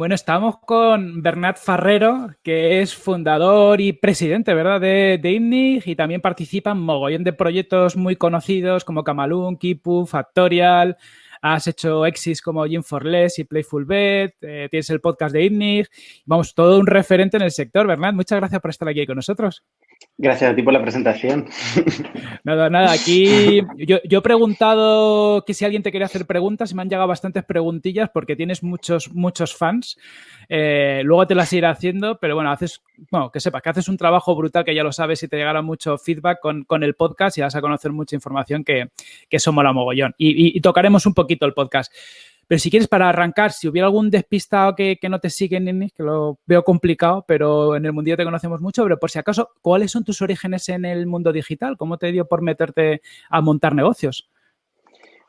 Bueno, estamos con Bernat Farrero, que es fundador y presidente, ¿verdad?, de, de y también participa en mogollón de proyectos muy conocidos como Camalún, Kipu, Factorial. Has hecho exis como Gym for Less y Playful Bet, eh, tienes el podcast de INNIG. Vamos, todo un referente en el sector, Bernat. Muchas gracias por estar aquí con nosotros. Gracias a ti por la presentación. Nada, nada. Aquí yo, he preguntado que si alguien te quería hacer preguntas y me han llegado bastantes preguntillas porque tienes muchos, muchos fans. Eh, luego te las iré haciendo, pero bueno, haces, bueno, que sepas que haces un trabajo brutal que ya lo sabes y te llegará mucho feedback con, el podcast y vas a conocer mucha información que, que eso mola mogollón. y tocaremos un poquito el podcast. Pero si quieres, para arrancar, si hubiera algún despistado que, no te sigue, en que lo veo complicado, pero en el mundillo te conocemos mucho, pero por si acaso, ¿cuáles son tus orígenes en el mundo digital? ¿Cómo te dio por meterte a montar negocios?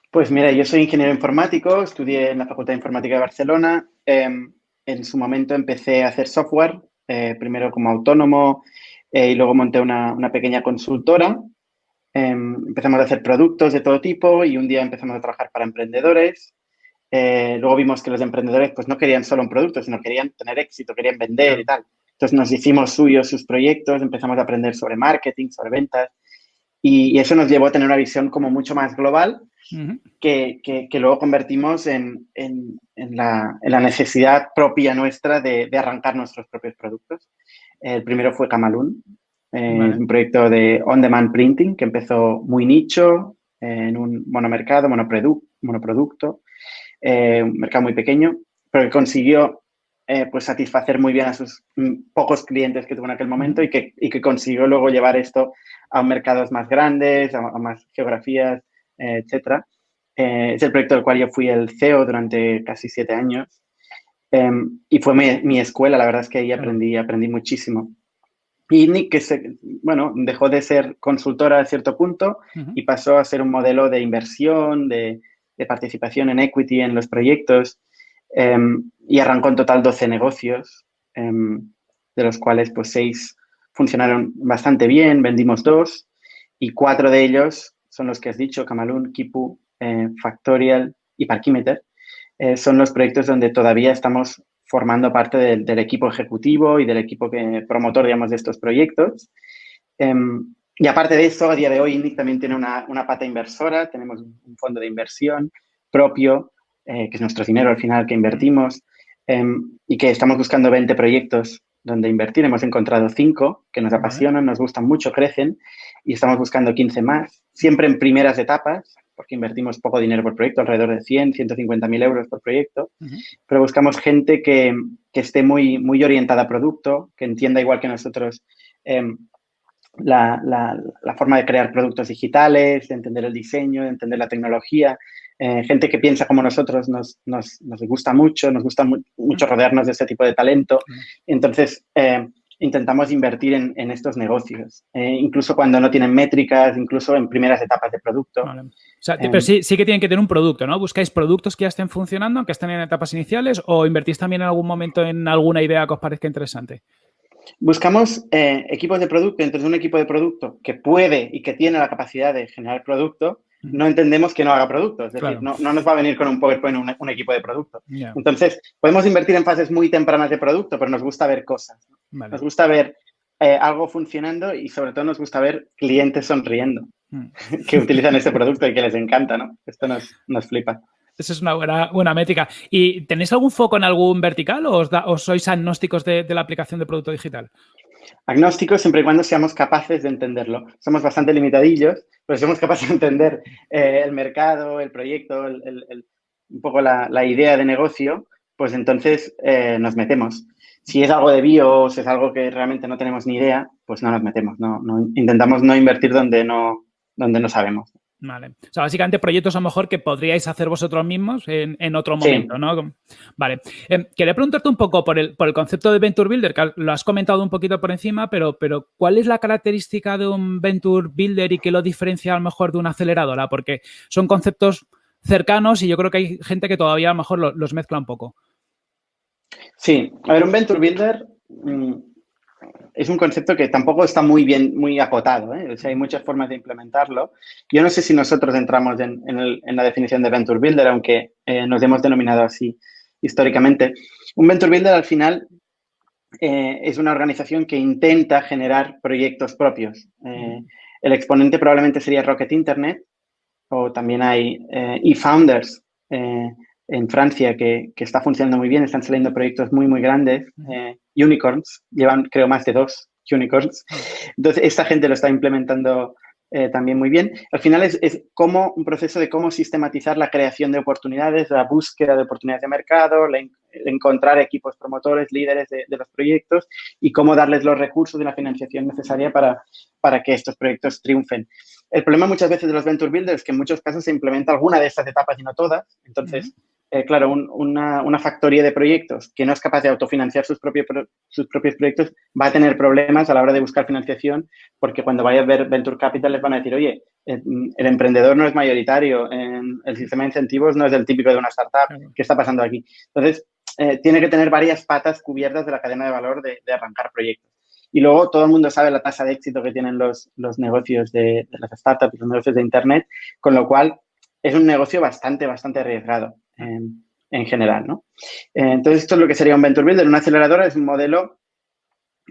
Pues mira, yo soy ingeniero informático, estudié en la Facultad de Informática de Barcelona. Em, en su momento empecé a hacer software, eh, primero como autónomo eh, y luego monté una, pequeña consultora. Em, empezamos a hacer productos de todo tipo y un día empezamos a trabajar para emprendedores eh, luego vimos que los emprendedores pues no querían solo un producto, sino querían tener éxito, querían vender y tal. Entonces nos hicimos suyos sus proyectos, empezamos a aprender sobre marketing, sobre ventas y, eso nos llevó a tener una visión como mucho más global que, que, luego convertimos en, en, en, la, en, la, necesidad propia nuestra de, de, arrancar nuestros propios productos. El primero fue Camalún, eh, un proyecto de on-demand printing que empezó muy nicho, en un monomercado, monoproducto, eh, un mercado muy pequeño, pero que consiguió eh, pues satisfacer muy bien a sus mm, pocos clientes que tuvo en aquel momento y que, y que consiguió luego llevar esto a mercados más grandes, a, más geografías, eh, etcétera. es el proyecto del cual yo fui el CEO durante casi siete años em, y fue mi, escuela, la verdad es que ahí aprendí, aprendí muchísimo. Y Nick, que se, bueno, dejó de ser consultora a cierto punto y pasó a ser un modelo de inversión, de, de participación en equity en los proyectos em, y arrancó en total 12 negocios, em, de los cuales pues 6 funcionaron bastante bien, vendimos dos y cuatro de ellos son los que has dicho, Camalún, Kipu, eh, Factorial y Parkimeter. Eh, son los proyectos donde todavía estamos formando parte del, equipo ejecutivo y del equipo que, promotor, digamos, de estos proyectos. Em, y aparte de eso, a día de hoy INDIC también tiene una, una pata inversora, tenemos un fondo de inversión propio, eh, que es nuestro dinero al final que invertimos, em, y que estamos buscando 20 proyectos donde invertir. Hemos encontrado 5 que nos apasionan, nos gustan mucho, crecen, y estamos buscando 15 más, siempre en primeras etapas, porque invertimos poco dinero por proyecto, alrededor de 100, 150 mil euros por proyecto, pero buscamos gente que, que, esté muy, muy orientada a producto, que entienda igual que nosotros eh, la, la, forma de crear productos digitales, de entender el diseño, de entender la tecnología. Eh, gente que piensa como nosotros nos, nos, nos gusta mucho, nos gusta mucho rodearnos de ese tipo de talento. Entonces, eh, intentamos invertir en, en estos negocios, eh, incluso cuando no tienen métricas, incluso en primeras etapas de producto. O sea, pero sí, sí que tienen que tener un producto, ¿no? ¿Buscáis productos que ya estén funcionando, que estén en etapas iniciales o invertís también en algún momento en alguna idea que os parezca interesante? Buscamos eh, equipos de producto. Entonces, un equipo de producto que puede y que tiene la capacidad de generar producto, no entendemos que no haga producto. Es decir, no, nos va a venir con un PowerPoint un, equipo de producto. Entonces, podemos invertir en fases muy tempranas de producto, pero nos gusta ver cosas. Nos gusta ver eh, algo funcionando y sobre todo nos gusta ver clientes sonriendo mm. que utilizan ese producto y que les encanta, ¿no? Esto nos, nos flipa. Esa es una buena, métrica. ¿Y tenéis algún foco en algún vertical o, sois agnósticos de, la aplicación de producto digital? Agnósticos siempre y cuando seamos capaces de entenderlo. Somos bastante limitadillos, pero si somos capaces de entender eh, el mercado, el proyecto, un poco la, idea de negocio, pues entonces eh, nos metemos. Si es algo de bio si es algo que realmente no tenemos ni idea, pues no nos metemos. Intentamos no invertir donde no, donde no sabemos. Vale. O sea, básicamente proyectos a lo mejor que podríais hacer vosotros mismos en, otro momento, ¿no? Vale. Eh, quería preguntarte un poco por el, por el concepto de Venture Builder, que lo has comentado un poquito por encima, pero, pero ¿cuál es la característica de un Venture Builder y qué lo diferencia a lo mejor de una aceleradora? Porque son conceptos cercanos y yo creo que hay gente que todavía a lo mejor los mezcla un poco. Sí. A ver, un Venture Builder mm, es un concepto que tampoco está muy bien, muy acotado. ¿eh? O sea, hay muchas formas de implementarlo. Yo no sé si nosotros entramos en, la definición de Venture Builder, aunque eh, nos hemos denominado así históricamente. Un Venture Builder al final eh, es una organización que intenta generar proyectos propios. el exponente probablemente sería Rocket Internet o también hay eFounders en Francia que, que, está funcionando muy bien, están saliendo proyectos muy, muy grandes, eh, unicorns, llevan creo más de dos unicorns. Entonces, esta gente lo está implementando eh, también muy bien. Al final es, es, como un proceso de cómo sistematizar la creación de oportunidades, la búsqueda de oportunidades de mercado, encontrar equipos promotores, líderes de, de, los proyectos y cómo darles los recursos y la financiación necesaria para, para que estos proyectos triunfen. El problema muchas veces de los Venture Builders es que en muchos casos se implementa alguna de estas etapas y no todas. Entonces, eh, claro, una, una, factoría de proyectos que no es capaz de autofinanciar sus, propios sus propios proyectos va a tener problemas a la hora de buscar financiación porque cuando vaya a ver Venture Capital les van a decir, oye, eh, el, emprendedor no es mayoritario, el sistema de incentivos no es el típico de una startup, ¿qué está pasando aquí? Entonces, eh, tiene que tener varias patas cubiertas de la cadena de valor de, arrancar proyectos. Y luego todo el mundo sabe la tasa de éxito que tienen los, los negocios de, de las startups, los negocios de Internet, con lo cual es un negocio bastante, bastante arriesgado en, general, ¿no? Eh, entonces, esto es lo que sería un Venture Builder. Una aceleradora es un modelo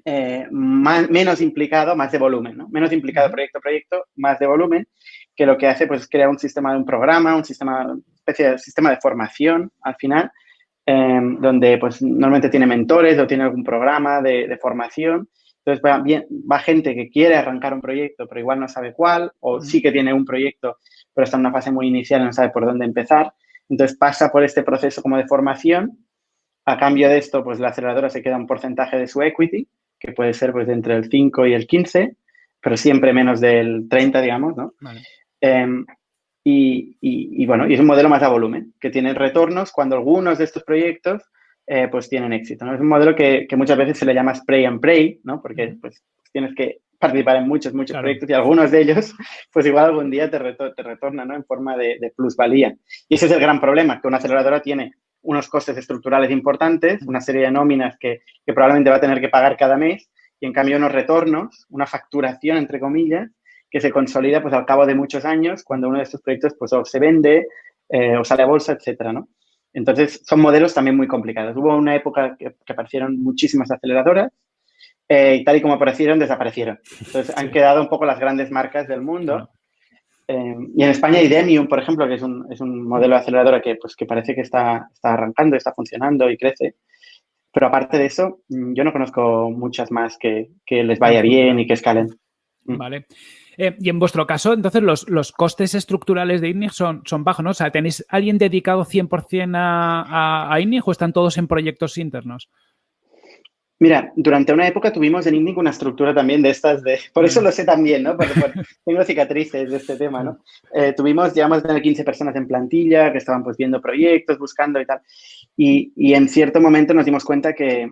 eh, menos implicado, más de volumen, ¿no? Menos implicado proyecto a proyecto, más de volumen, que lo que hace pues, es crear un sistema de un programa, un sistema, una especie de sistema de formación al final, em, donde pues normalmente tiene mentores o tiene algún programa de, formación. Entonces va, bien, va gente que quiere arrancar un proyecto, pero igual no sabe cuál, o sí que tiene un proyecto, pero está en una fase muy inicial y no sabe por dónde empezar. Entonces pasa por este proceso como de formación. A cambio de esto, pues la aceleradora se queda un porcentaje de su equity, que puede ser pues entre el 5 y el 15, pero siempre menos del 30, digamos, ¿no? Em, y, bueno, y es un modelo más a volumen, que tiene retornos cuando algunos de estos proyectos eh, pues tienen éxito, ¿no? Es un modelo que, muchas veces se le llama spray and pray, ¿no? Porque pues tienes que participar en muchos, muchos proyectos y algunos de ellos, pues igual algún día te, te retornan ¿no? en forma de, plusvalía. Y ese es el gran problema, que una aceleradora tiene unos costes estructurales importantes, una serie de nóminas que, que, probablemente va a tener que pagar cada mes y en cambio unos retornos, una facturación, entre comillas, que se consolida pues al cabo de muchos años cuando uno de estos proyectos pues o se vende eh, o sale a bolsa, etcétera, ¿no? Entonces, son modelos también muy complicados. Hubo una época que, que aparecieron muchísimas aceleradoras eh, y tal y como aparecieron, desaparecieron. Entonces, han quedado un poco las grandes marcas del mundo. Eh, y en España hay Demium, por ejemplo, que es un, es un modelo de aceleradora que, pues, que parece que está, está arrancando, está funcionando y crece. Pero aparte de eso, mm, yo no conozco muchas más que, que les vaya bien y que escalen. Mm. Vale. Eh, y en vuestro caso, entonces, los, los costes estructurales de INNIG son, son bajos, ¿no? O sea, ¿tenéis alguien dedicado 100% a, a, a INNIG o están todos en proyectos internos? Mira, durante una época tuvimos en INNIC una estructura también de estas, de, por eso lo sé también, ¿no? Porque, tengo cicatrices de este tema, ¿no? Eh, tuvimos, llegamos a tener 15 personas en plantilla que estaban pues viendo proyectos, buscando y tal. Y, y en cierto momento nos dimos cuenta que,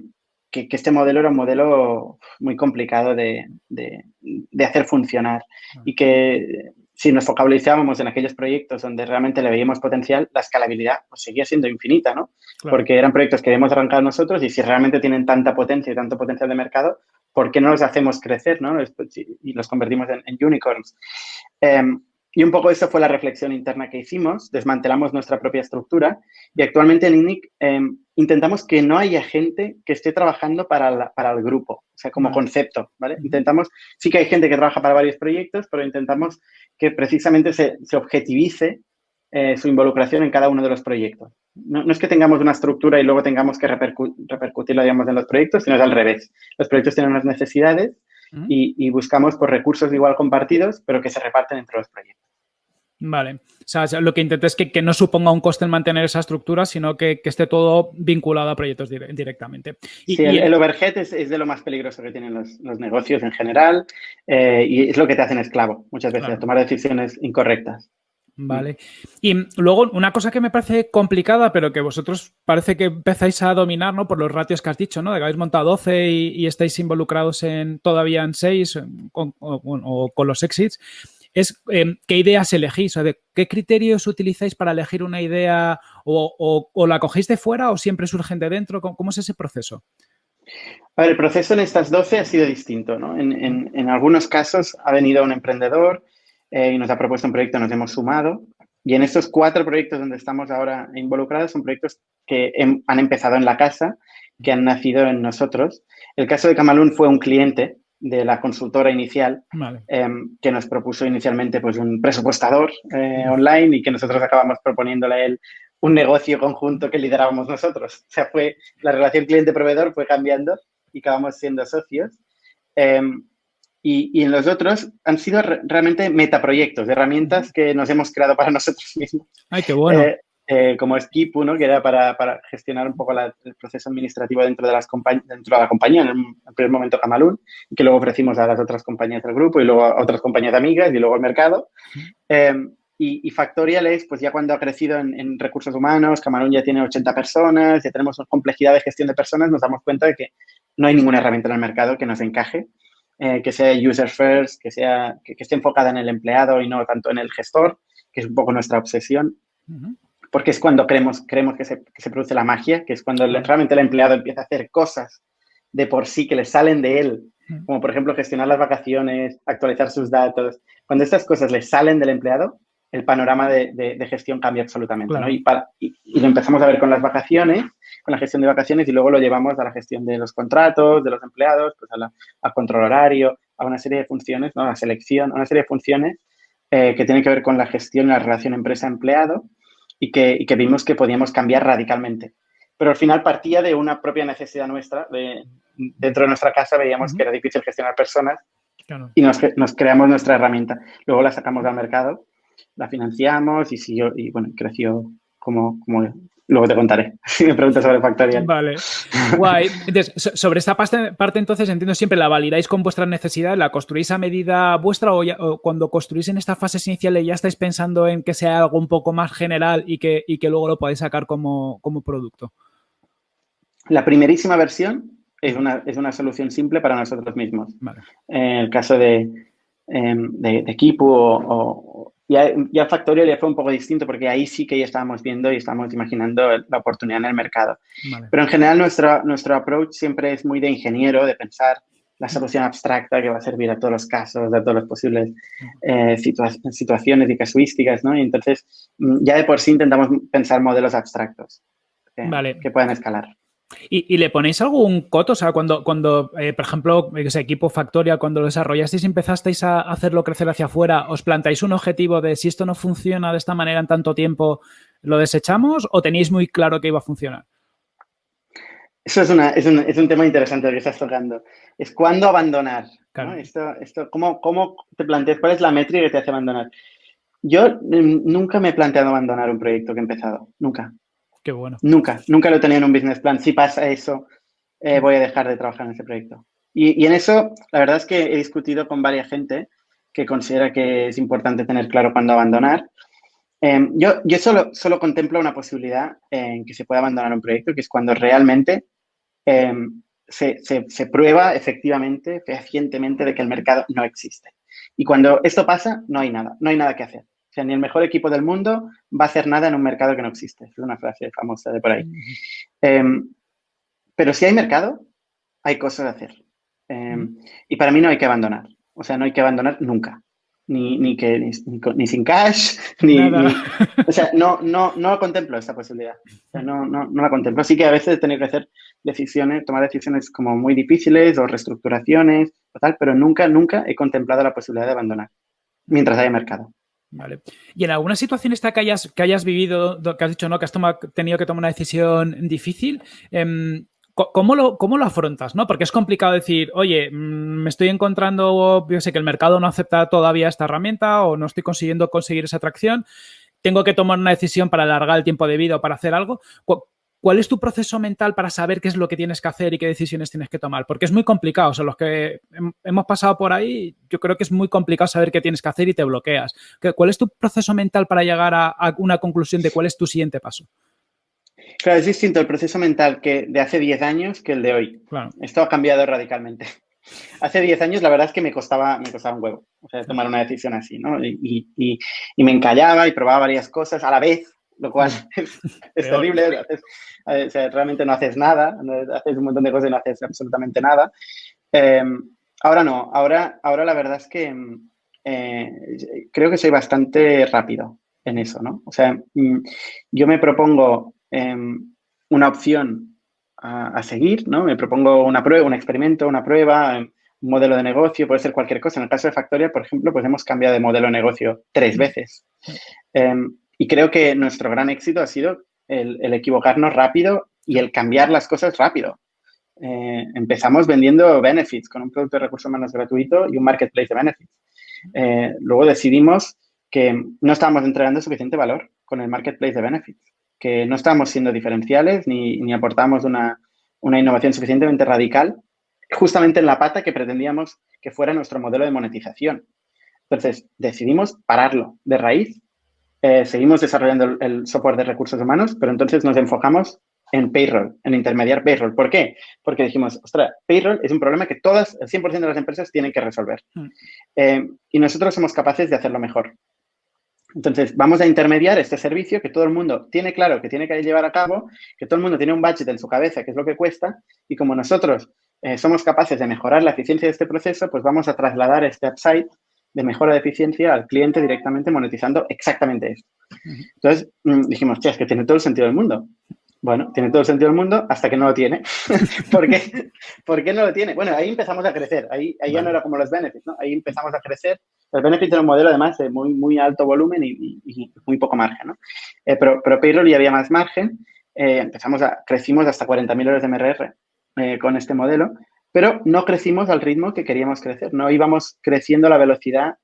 que, que, este modelo era un modelo muy complicado de, de, de hacer funcionar y que si nos focalizábamos en aquellos proyectos donde realmente le veíamos potencial, la escalabilidad pues, seguía siendo infinita, ¿no? Porque eran proyectos que hemos arrancado nosotros y si realmente tienen tanta potencia y tanto potencial de mercado, ¿por qué no los hacemos crecer, ¿no? Y los convertimos en, unicorns. Em, y un poco eso fue la reflexión interna que hicimos, desmantelamos nuestra propia estructura y actualmente en INIC em, intentamos que no haya gente que esté trabajando para, para el grupo, o sea, como concepto, ¿vale? Intentamos, sí que hay gente que trabaja para varios proyectos, pero intentamos que precisamente se, se objetivice eh, su involucración en cada uno de los proyectos. No, no, es que tengamos una estructura y luego tengamos que repercu repercutirla, digamos, en los proyectos, sino es al revés. Los proyectos tienen unas necesidades y, y, buscamos por recursos igual compartidos, pero que se reparten entre los proyectos. Vale. O sea, lo que intento es que, que, no suponga un coste en mantener esa estructura, sino que, que esté todo vinculado a proyectos dire directamente. Y, sí, el, el overhead es, es, de lo más peligroso que tienen los, los negocios en general eh, y es lo que te hacen esclavo muchas veces, claro. tomar decisiones incorrectas. Vale. Y luego, una cosa que me parece complicada, pero que vosotros parece que empezáis a dominar, ¿no? Por los ratios que has dicho, ¿no? De que habéis montado 12 y, y estáis involucrados en todavía en 6 con, o, o, con los exits es eh, qué ideas elegís, o de qué criterios utilizáis para elegir una idea o, o, o, la cogéis de fuera o siempre surgen de dentro, ¿cómo, es ese proceso? A ver, el proceso en estas 12 ha sido distinto, ¿no? En, algunos casos ha venido un emprendedor eh, y nos ha propuesto un proyecto, nos hemos sumado. Y en estos cuatro proyectos donde estamos ahora involucrados son proyectos que han empezado en la casa, que han nacido en nosotros. El caso de Camalún fue un cliente de la consultora inicial em, que nos propuso inicialmente pues, un presupuestador eh, online y que nosotros acabamos proponiéndole a él un negocio conjunto que liderábamos nosotros. O sea, fue la relación cliente-proveedor fue cambiando y acabamos siendo socios. Em, y, en los otros han sido realmente metaproyectos, herramientas que nos hemos creado para nosotros mismos. ¡Ay, qué bueno! Eh, eh, como Skipu, ¿no? que era para, para gestionar un poco el proceso administrativo dentro de, las dentro de la compañía, en el, primer momento Camalún, que luego ofrecimos a las otras compañías del grupo y luego a otras compañías amigas y luego al mercado. Em, y, Factorial es, pues ya cuando ha crecido en, recursos humanos, Camalún ya tiene 80 personas, ya tenemos complejidad de gestión de personas, nos damos cuenta de que no hay ninguna herramienta en el mercado que nos encaje, eh, que sea user first, que, sea, que, esté enfocada en el empleado y no tanto en el gestor, que es un poco nuestra obsesión. Porque es cuando creemos, creemos que, se, que se produce la magia, que es cuando realmente el empleado empieza a hacer cosas de por sí que le salen de él, como por ejemplo gestionar las vacaciones, actualizar sus datos. Cuando estas cosas le salen del empleado, el panorama de, gestión cambia absolutamente. Y, lo empezamos a ver con las vacaciones, con la gestión de vacaciones y luego lo llevamos a la gestión de los contratos, de los empleados, pues a, control horario, a una serie de funciones, ¿no? a la selección, a una serie de funciones eh, que tienen que ver con la gestión y la relación empresa-empleado y que, que, vimos que podíamos cambiar radicalmente. Pero al final partía de una propia necesidad nuestra. De, dentro de nuestra casa veíamos que era difícil gestionar personas y nos, nos creamos nuestra herramienta. Luego la sacamos al mercado la financiamos y siguió, y bueno, creció como, como luego te contaré si me preguntas sobre Factorial. Vale, guay. Entonces, sobre esta parte, parte, entonces entiendo siempre la validáis con vuestras necesidades, la construís a medida vuestra o, cuando construís en estas fases iniciales ya estáis pensando en que sea algo un poco más general y que, y que luego lo podáis sacar como, como producto. La primerísima versión es una, es una solución simple para nosotros mismos. En el caso de, em, de, equipo o, ya, ya Factorial ya fue un poco distinto porque ahí sí que ya estábamos viendo y estábamos imaginando la oportunidad en el mercado. Pero en general nuestro, nuestro approach siempre es muy de ingeniero, de pensar la solución abstracta que va a servir a todos los casos, a todas las posibles eh, situaciones y casuísticas, ¿no? Y entonces mm, ya de por sí intentamos pensar modelos abstractos que puedan escalar. ¿Y, le ponéis algún coto? O sea, cuando, cuando eh, por ejemplo, ese equipo Factoria, cuando lo desarrollasteis y empezasteis a hacerlo crecer hacia afuera, ¿os plantáis un objetivo de si esto no funciona de esta manera en tanto tiempo, lo desechamos o tenéis muy claro que iba a funcionar? Eso es, una, es, un, es un tema interesante que estás tocando. Es cuándo abandonar. Esto, esto, ¿cómo, ¿Cómo te planteas? ¿Cuál es la métrica que te hace abandonar? Yo mm, nunca me he planteado abandonar un proyecto que he empezado. Nunca bueno. Nunca, nunca lo tenido en un business plan. Si pasa eso, eh, voy a dejar de trabajar en ese proyecto. Y, en eso, la verdad es que he discutido con varias gente que considera que es importante tener claro cuándo abandonar. Em, yo yo solo, solo contemplo una posibilidad en que se pueda abandonar un proyecto, que es cuando realmente em, se, se, prueba efectivamente, fehacientemente, de que el mercado no existe. Y cuando esto pasa, no hay nada, no hay nada que hacer ni el mejor equipo del mundo va a hacer nada en un mercado que no existe. Es una frase famosa de por ahí. Em, pero si hay mercado, hay cosas a hacer. Em, y para mí no hay que abandonar. O sea, no hay que abandonar nunca. Ni, ni que, ni, sin cash, ni, O sea, no, no, no contemplo esta posibilidad. no, no, no la contemplo. Así que a veces tener que hacer decisiones, tomar decisiones como muy difíciles o reestructuraciones o tal, pero nunca, nunca he contemplado la posibilidad de abandonar mientras haya mercado. Vale. Y en alguna situación esta que hayas, que hayas vivido, que has dicho, ¿no? Que has tenido que tomar una decisión difícil, em, ¿cómo, lo, ¿cómo lo afrontas? ¿no? Porque es complicado decir, oye, mm, me estoy encontrando, yo sé que el mercado no acepta todavía esta herramienta o no estoy consiguiendo conseguir esa atracción, tengo que tomar una decisión para alargar el tiempo de vida o para hacer algo. ¿Cuál es tu proceso mental para saber qué es lo que tienes que hacer y qué decisiones tienes que tomar? Porque es muy complicado. O sea, los que hemos pasado por ahí, yo creo que es muy complicado saber qué tienes que hacer y te bloqueas. ¿Cuál es tu proceso mental para llegar a, una conclusión de cuál es tu siguiente paso? Claro, es distinto el proceso mental que de hace 10 años que el de hoy. Esto ha cambiado radicalmente. Hace 10 años la verdad es que me costaba, me costaba un huevo o sea, tomar una decisión así, ¿no? Y, y me encallaba y probaba varias cosas a la vez lo cual es, terrible. realmente no haces nada, haces un montón de cosas y no haces absolutamente nada. Em, ahora no, ahora, ahora la verdad es que eh, creo que soy bastante rápido en eso, ¿no? O sea, mm, yo me propongo em, una opción a, seguir, ¿no? Me propongo una prueba, un experimento, una prueba, em, un modelo de negocio, puede ser cualquier cosa. En el caso de Factoria, por ejemplo, pues hemos cambiado de modelo de negocio tres veces. Em, y creo que nuestro gran éxito ha sido el, equivocarnos rápido y el cambiar las cosas rápido. Eh, empezamos vendiendo benefits con un producto de recursos humanos gratuito y un marketplace de benefits. Eh, luego decidimos que no estábamos entregando suficiente valor con el marketplace de benefits, que no estábamos siendo diferenciales ni, ni aportamos una, una innovación suficientemente radical justamente en la pata que pretendíamos que fuera nuestro modelo de monetización. Entonces, decidimos pararlo de raíz. Eh, seguimos desarrollando el, software de recursos humanos, pero entonces nos enfocamos en payroll, en intermediar payroll. ¿Por qué? Porque dijimos, ostras, payroll es un problema que todas, el 100% de las empresas tienen que resolver. Mm. Eh, y nosotros somos capaces de hacerlo mejor. Entonces, vamos a intermediar este servicio que todo el mundo tiene claro que tiene que llevar a cabo, que todo el mundo tiene un budget en su cabeza, que es lo que cuesta, y como nosotros eh, somos capaces de mejorar la eficiencia de este proceso, pues vamos a trasladar este upside de mejora de eficiencia al cliente directamente monetizando exactamente esto. Entonces mm, dijimos, es que tiene todo el sentido del mundo. Bueno, tiene todo el sentido del mundo hasta que no lo tiene. ¿Por, qué? ¿Por qué no lo tiene? Bueno, ahí empezamos a crecer. Ahí, ahí ya no era como los benefits, ¿no? Ahí empezamos a crecer. El benefit era un modelo, además, de muy, muy alto volumen y, muy poco margen, ¿no? Eh, pero, pero Payroll ya había más margen. Eh, empezamos a, crecimos hasta 40.000 euros de MRR eh, con este modelo, pero no crecimos al ritmo que queríamos crecer, no íbamos creciendo a la velocidad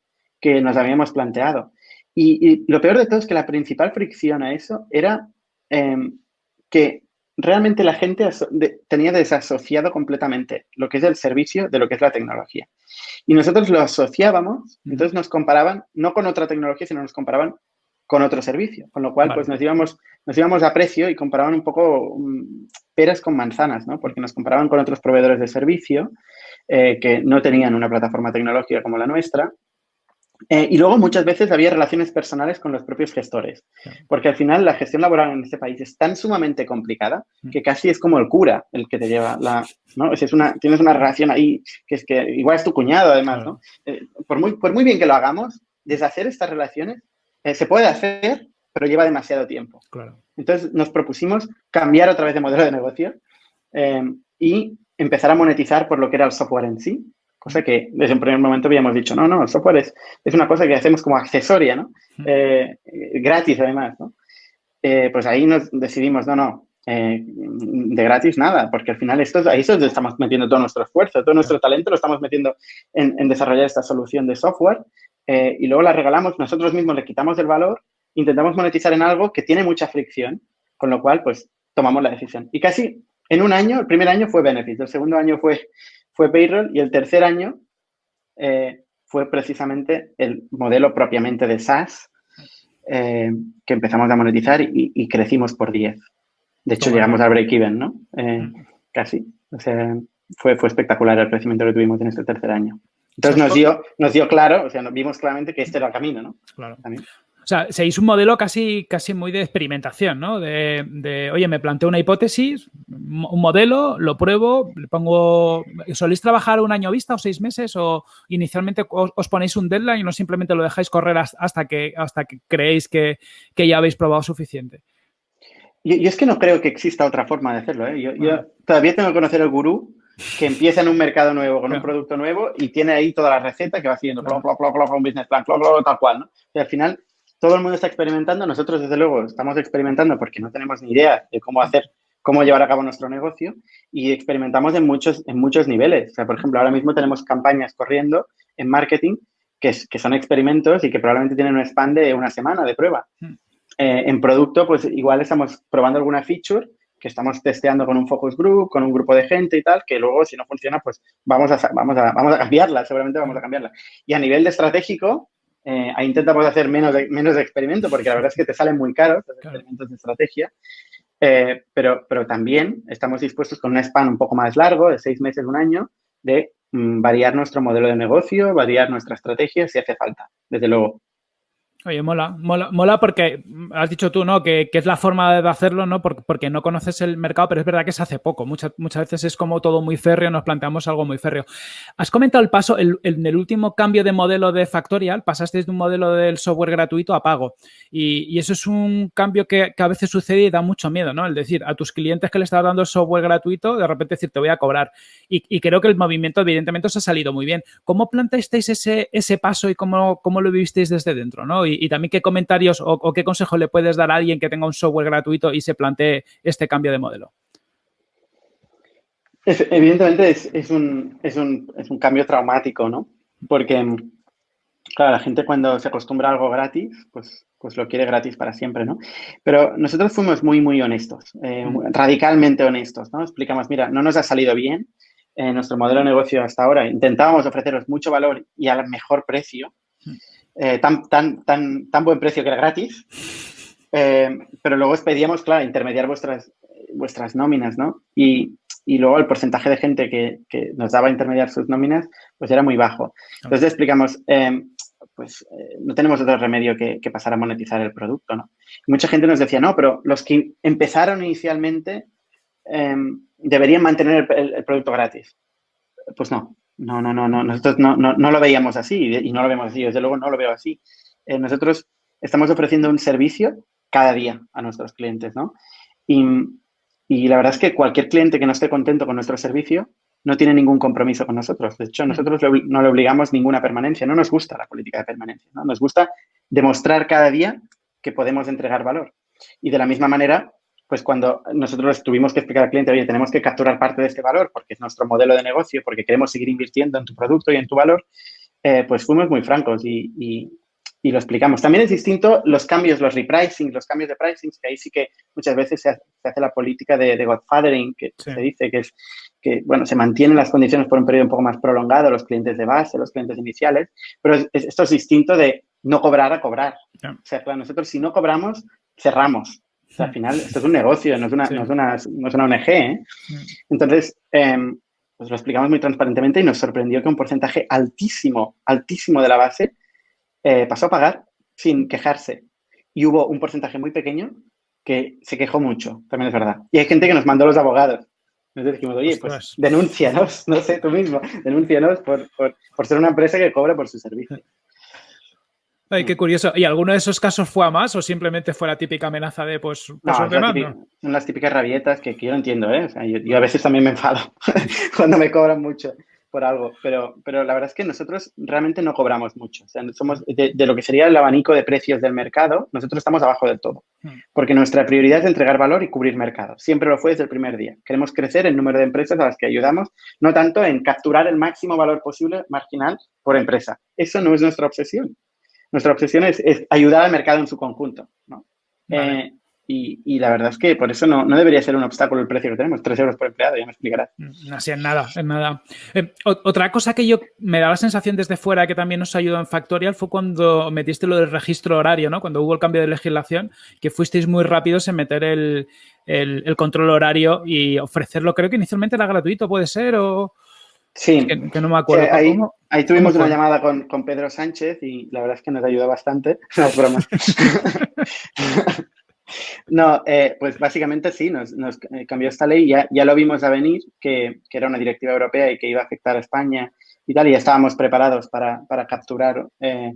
que nos habíamos planteado. Y, lo peor de todo es que la principal fricción a eso era em, que realmente la gente tenía desasociado completamente lo que es el servicio de lo que es la tecnología. Y nosotros lo asociábamos, entonces nos comparaban, no con otra tecnología, sino nos comparaban con otro servicio. Con lo cual, pues nos íbamos, nos íbamos a precio y comparaban un poco mm, peras con manzanas, ¿no? Porque nos comparaban con otros proveedores de servicio eh, que no tenían una plataforma tecnológica como la nuestra. Eh, y luego muchas veces había relaciones personales con los propios gestores, porque al final la gestión laboral en este país es tan sumamente complicada mm. que casi es como el cura el que te lleva la, ¿no? Es una, tienes una relación ahí que es que igual es tu cuñado además, ¿no? Eh, por, muy, por muy bien que lo hagamos, deshacer estas relaciones eh, se puede hacer, pero lleva demasiado tiempo. Entonces nos propusimos cambiar otra vez de modelo de negocio eh, y empezar a monetizar por lo que era el software en sí, cosa que desde un primer momento habíamos dicho, no, no, el software es, es una cosa que hacemos como accesoria, ¿no? Eh, gratis además, ¿no? pues ahí nos decidimos, no, no, de gratis nada, porque al final esto, ahí es donde estamos metiendo todo nuestro esfuerzo, todo nuestro talento lo estamos metiendo en, en desarrollar esta solución de software eh, y luego la regalamos, nosotros mismos le quitamos el valor, intentamos monetizar en algo que tiene mucha fricción, con lo cual, pues, tomamos la decisión. Y casi en un año, el primer año fue Benefit, el segundo año fue, fue Payroll y el tercer año eh, fue precisamente el modelo propiamente de SaaS eh, que empezamos a monetizar y, crecimos por 10. De hecho, llegamos al break-even, ¿no? casi. O sea, fue, fue espectacular el crecimiento que tuvimos en este tercer año. Entonces nos dio, nos dio claro, o sea, vimos claramente que este era el camino, ¿no? Claro. O sea, se hizo un modelo casi, casi muy de experimentación, ¿no? De, oye, me planteo una hipótesis, un modelo, lo pruebo, le pongo... ¿Soléis trabajar un año vista o seis meses o inicialmente os, ponéis un deadline y no simplemente lo dejáis correr hasta que, hasta que creéis que, ya habéis probado suficiente? Yo, es que no creo que exista otra forma de hacerlo, ¿eh? Yo, yo todavía tengo que conocer el gurú que empieza en un mercado nuevo con un producto nuevo y tiene ahí toda la receta que va siguiendo, un business plan, tal cual, ¿no? Y al final todo el mundo está experimentando, nosotros desde luego estamos experimentando porque no tenemos ni idea de cómo hacer, cómo llevar a cabo nuestro negocio y experimentamos en muchos, en muchos niveles. O sea, por ejemplo, ahora mismo tenemos campañas corriendo en marketing que, que son experimentos y que probablemente tienen un span de una semana de prueba. Hmm. Eh, en producto, pues igual estamos probando alguna feature que estamos testeando con un focus group, con un grupo de gente y tal, que luego si no funciona, pues vamos a, vamos a, vamos a cambiarla, seguramente vamos a cambiarla. Y a nivel de estratégico, eh, ahí intentamos hacer menos de, menos de experimento, porque la verdad es que te salen muy caros los experimentos de estrategia, eh, pero, pero también estamos dispuestos con un span un poco más largo, de seis meses, un año, de mm, variar nuestro modelo de negocio, variar nuestra estrategia si hace falta, desde luego. Oye, mola, mola, mola porque has dicho tú, ¿no? Que, es la forma de hacerlo, ¿no? Porque, no conoces el mercado, pero es verdad que se hace poco. Muchas, muchas veces es como todo muy férreo, nos planteamos algo muy férreo. Has comentado el paso, el, en el último cambio de modelo de Factorial, pasaste de un modelo del software gratuito a pago. Y, eso es un cambio que, a veces sucede y da mucho miedo, ¿no? El decir, a tus clientes que le estás dando el software gratuito, de repente decir, te voy a cobrar. Y, creo que el movimiento, evidentemente, os ha salido muy bien. ¿Cómo planteasteis ese, ese paso y cómo, cómo lo vivisteis desde dentro, ¿no? y, también qué comentarios o, qué consejo le puedes dar a alguien que tenga un software gratuito y se plantee este cambio de modelo. evidentemente es, un, es, un, es, un, cambio traumático, ¿no? Porque, claro, la gente cuando se acostumbra a algo gratis, pues, pues lo quiere gratis para siempre, ¿no? Pero nosotros fuimos muy, muy honestos, eh, mm. radicalmente honestos, ¿no? Explicamos, mira, no nos ha salido bien en nuestro modelo de negocio hasta ahora. Intentábamos ofreceros mucho valor y al mejor precio. Eh, tan, tan, tan, tan buen precio que era gratis, eh, pero luego os pedíamos, claro, intermediar vuestras, vuestras nóminas, ¿no? Y, y luego el porcentaje de gente que, que, nos daba a intermediar sus nóminas, pues era muy bajo. Entonces explicamos, eh, pues no tenemos otro remedio que, que, pasar a monetizar el producto, ¿no? mucha gente nos decía, no, pero los que empezaron inicialmente deberían mantener el, producto gratis. Pues no, no, no, no, no. Nosotros no, no, no, lo veíamos así y no lo vemos así. Desde luego no lo veo así. Eh, nosotros estamos ofreciendo un servicio cada día a nuestros clientes, ¿no? Y, y, la verdad es que cualquier cliente que no esté contento con nuestro servicio no tiene ningún compromiso con nosotros. De hecho, nosotros no le obligamos ninguna permanencia. No nos gusta la política de permanencia, ¿no? Nos gusta demostrar cada día que podemos entregar valor. Y de la misma manera, pues cuando nosotros tuvimos que explicar al cliente, oye, tenemos que capturar parte de este valor porque es nuestro modelo de negocio, porque queremos seguir invirtiendo en tu producto y en tu valor, eh, pues fuimos muy francos y, lo explicamos. También es distinto los cambios, los repricing, los cambios de pricing, que ahí sí que muchas veces se hace, la política de, godfathering, que se dice que es que, bueno, se mantienen las condiciones por un periodo un poco más prolongado, los clientes de base, los clientes iniciales, pero esto es distinto de no cobrar a cobrar. O sea, claro, nosotros si no cobramos, cerramos al final, esto es un negocio, no es una, no es una, no es una ONG. ¿eh? Mm. Entonces, em, pues lo explicamos muy transparentemente y nos sorprendió que un porcentaje altísimo, altísimo de la base eh, pasó a pagar sin quejarse. Y hubo un porcentaje muy pequeño que se quejó mucho, también es verdad. Y hay gente que nos mandó los abogados. Nos dijimos, oye, pues denúncianos, no sé, tú mismo, denúncianos por, por, por ser una empresa que cobra por su servicio. Ay, qué curioso. ¿Y alguno de esos casos fue a más o simplemente fue la típica amenaza de, pues, pues no, son las típicas rabietas que, yo no entiendo, ¿eh? O sea, yo, a veces también me enfado cuando me cobran mucho por algo, pero, pero la verdad es que nosotros realmente no cobramos mucho. O sea, somos de, lo que sería el abanico de precios del mercado, nosotros estamos abajo del todo. Hmm. Porque nuestra prioridad es entregar valor y cubrir mercado. Siempre lo fue desde el primer día. Queremos crecer el número de empresas a las que ayudamos, no tanto en capturar el máximo valor posible marginal por empresa. Eso no es nuestra obsesión nuestra obsesión es, ayudar al mercado en su conjunto. Eh, y, la verdad es que por eso no, debería ser un obstáculo el precio que tenemos, 3 euros por empleado, ya me explicarás. Mm, así en nada, en nada. Eh, otra cosa que yo me da la sensación desde fuera que también nos ayudó en Factorial fue cuando metiste lo del registro horario, ¿no? Cuando hubo el cambio de legislación, que fuisteis muy rápidos en meter el, el control horario y ofrecerlo. Creo que inicialmente era gratuito, puede ser, o... Sí. Que, no me acuerdo. ahí, tuvimos una llamada con, Pedro Sánchez y la verdad es que nos ayudó bastante. No, broma. no, eh, pues básicamente sí, nos, eh, cambió esta ley. Ya, ya lo vimos a venir, que, era una directiva europea y que iba a afectar a España y tal, y ya estábamos preparados para, capturar eh,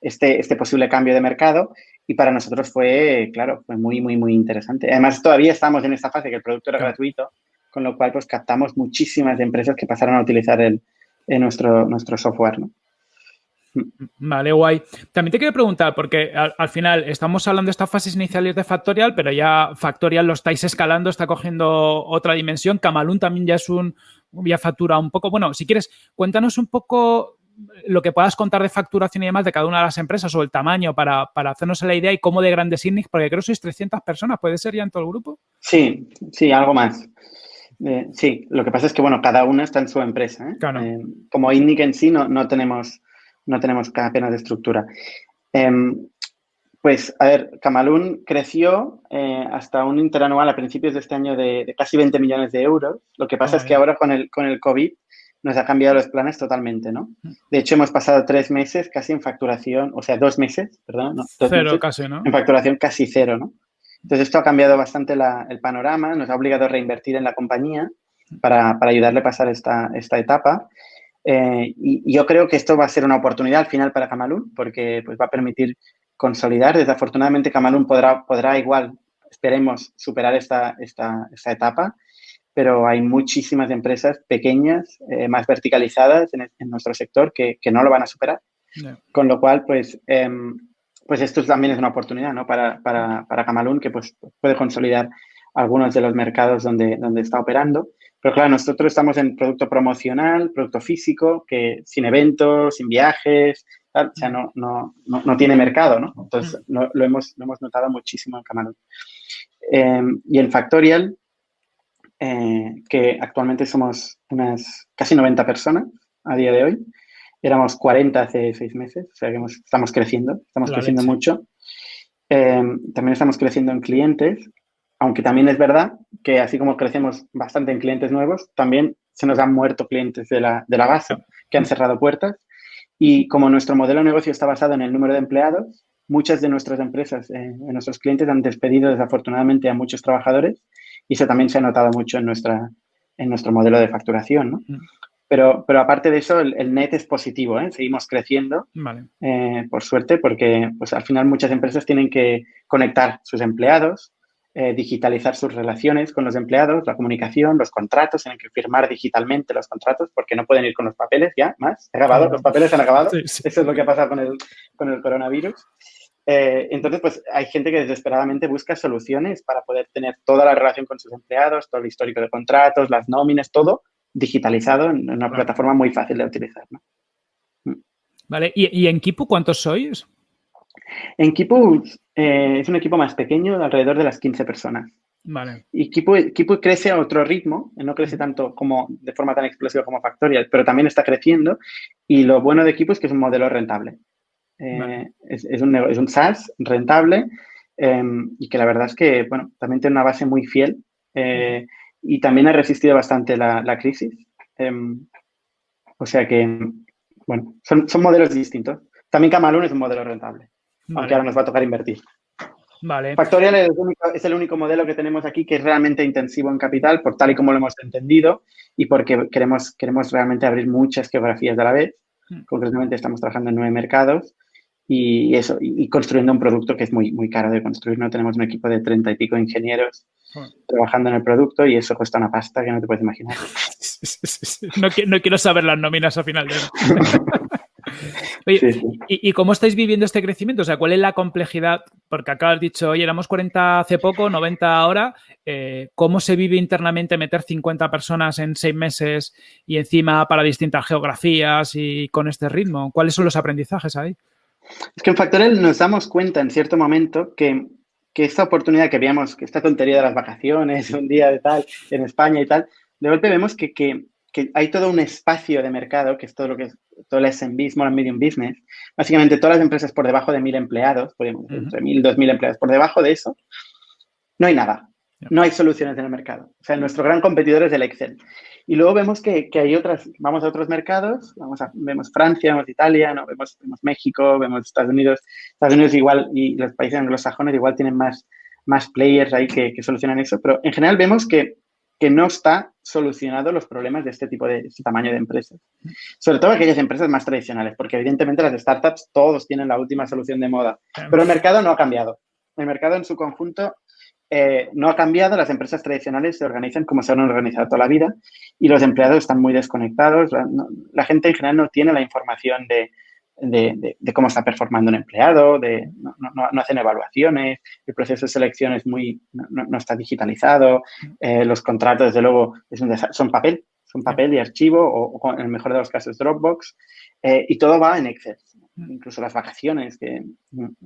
este, este posible cambio de mercado. Y para nosotros fue, claro, fue muy, muy, muy interesante. Además, todavía estamos en esta fase que el producto era gratuito con lo cual pues captamos muchísimas empresas que pasaron a utilizar el, nuestro, nuestro software. ¿no? Vale, guay. También te quiero preguntar, porque al, final estamos hablando de estas fases iniciales de Factorial, pero ya Factorial lo estáis escalando, está cogiendo otra dimensión. Camalún también ya es un, ya factura un poco. Bueno, si quieres, cuéntanos un poco lo que puedas contar de facturación y demás de cada una de las empresas o el tamaño para, para hacernos la idea y cómo de grandes Inix, porque creo que sois 300 personas, ¿puede ser ya en todo el grupo? Sí, sí, algo más. Eh, sí, lo que pasa es que, bueno, cada una está en su empresa. ¿eh? Eh, como INNIC en sí no, no, tenemos, no tenemos apenas de estructura. Em, pues, a ver, Camalún creció hasta un interanual a principios de este año de, casi 20 millones de euros. Lo que pasa es que ahora con el, con el COVID nos ha cambiado los planes totalmente, ¿no? De hecho, hemos pasado tres meses casi en facturación, o sea, dos meses, perdón, no, cero casi, ¿no? En facturación casi cero, ¿no? Entonces, esto ha cambiado bastante el panorama, nos ha obligado a reinvertir en la compañía para, ayudarle a pasar esta, esta etapa. Eh, y, yo creo que esto va a ser una oportunidad al final para Camalún, porque pues, va a permitir consolidar. Desafortunadamente, Camalún podrá, podrá igual, esperemos, superar esta, esta, esta etapa pero hay muchísimas empresas pequeñas, eh, más verticalizadas en, nuestro sector que, no lo van a superar. Con lo cual, pues, em, pues esto también es una oportunidad ¿no? para, para, para Camalún, que pues, puede consolidar algunos de los mercados donde, donde está operando. Pero claro, nosotros estamos en producto promocional, producto físico, que sin eventos, sin viajes, o sea, no, no, no, tiene mercado, ¿no? Entonces, lo, hemos, lo hemos notado muchísimo en Camalún. Em, y en Factorial, eh, que actualmente somos unas casi 90 personas a día de hoy. Éramos 40 hace seis meses, o sea que estamos creciendo, estamos creciendo mucho. Eh, también estamos creciendo en clientes, aunque también es verdad que así como crecemos bastante en clientes nuevos, también se nos han muerto clientes de la, de la base que han cerrado puertas. Y como nuestro modelo de negocio está basado en el número de empleados, muchas de nuestras empresas, eh, nuestros clientes han despedido desafortunadamente a muchos trabajadores y eso también se ha notado mucho en, nuestra, en nuestro modelo de facturación, ¿no? Pero, pero aparte de eso, el, net es positivo, ¿eh? Seguimos creciendo, eh, por suerte, porque pues, al final muchas empresas tienen que conectar sus empleados, eh, digitalizar sus relaciones con los empleados, la comunicación, los contratos, tienen que firmar digitalmente los contratos porque no pueden ir con los papeles ya, más. ¿Ha acabado? ¿Los papeles han acabado? Eso es lo que ha pasado con el, con el coronavirus. Eh, entonces, pues hay gente que desesperadamente busca soluciones para poder tener toda la relación con sus empleados, todo el histórico de contratos, las nóminas, todo digitalizado en una plataforma muy fácil de utilizar. Mm. Vale, ¿Y, en Kipu cuántos sois? En Kipu eh, es un equipo más pequeño, de alrededor de las 15 personas. Vale. Y Kipu, crece a otro ritmo, no crece tanto como de forma tan explosiva como Factorial, pero también está creciendo. Y lo bueno de Kipu es que es un modelo rentable. Eh, es, un, es, un, SaaS rentable y que la verdad es que, bueno, también tiene una base muy fiel eh, y también ha resistido bastante la, crisis. Em, o sea que, bueno, son, modelos distintos. También Camalún es un modelo rentable, aunque ahora nos va a tocar invertir. Vale. Factorial es el, único, es el, único, modelo que tenemos aquí que es realmente intensivo en capital, por tal y como lo hemos entendido y porque queremos, queremos realmente abrir muchas geografías de la vez. Mm. Concretamente estamos trabajando en nueve mercados y eso, y, construyendo un producto que es muy, muy caro de construir. No tenemos un equipo de treinta y pico ingenieros trabajando en el producto y eso cuesta una pasta que no te puedes imaginar. no, no, quiero saber las nóminas al final de Oye, ¿y, cómo estáis viviendo este crecimiento? O sea, ¿cuál es la complejidad? Porque acá has dicho, oye, éramos 40 hace poco, 90 ahora. Eh, ¿Cómo se vive internamente meter 50 personas en seis meses y encima para distintas geografías y con este ritmo? ¿Cuáles son los aprendizajes ahí? Es que en Factorial nos damos cuenta en cierto momento que, que esta oportunidad que veíamos, que esta tontería de las vacaciones, un día de tal, en España y tal, de golpe vemos que, que, que hay todo un espacio de mercado, que es todo lo que es todo el SMB, Small and Medium Business, básicamente todas las empresas por debajo de mil empleados, podemos decir, entre mil, dos mil empleados, por debajo de eso, no hay nada. No hay soluciones en el mercado. O sea, nuestro gran competidor es el Excel. Y luego vemos que, que, hay otras, vamos a otros mercados, vamos a, vemos Francia, vemos Italia, ¿no? vemos, vemos, México, vemos Estados Unidos. Estados Unidos igual y los países anglosajones igual tienen más, más players ahí que, que solucionan eso, pero en general vemos que, que no está solucionado los problemas de este tipo de este tamaño de empresas. Sobre todo aquellas empresas más tradicionales, porque evidentemente las startups todos tienen la última solución de moda, pero el mercado no ha cambiado. El mercado en su conjunto eh, no ha cambiado, las empresas tradicionales se organizan como se han organizado toda la vida y los empleados están muy desconectados. La, gente en general no tiene la información de, cómo está performando un empleado, no, hacen evaluaciones, el proceso de selección es muy, no, está digitalizado, eh, los contratos, desde luego, son papel, son papel y archivo o, en el mejor de los casos Dropbox eh, y todo va en Excel incluso las vacaciones, que,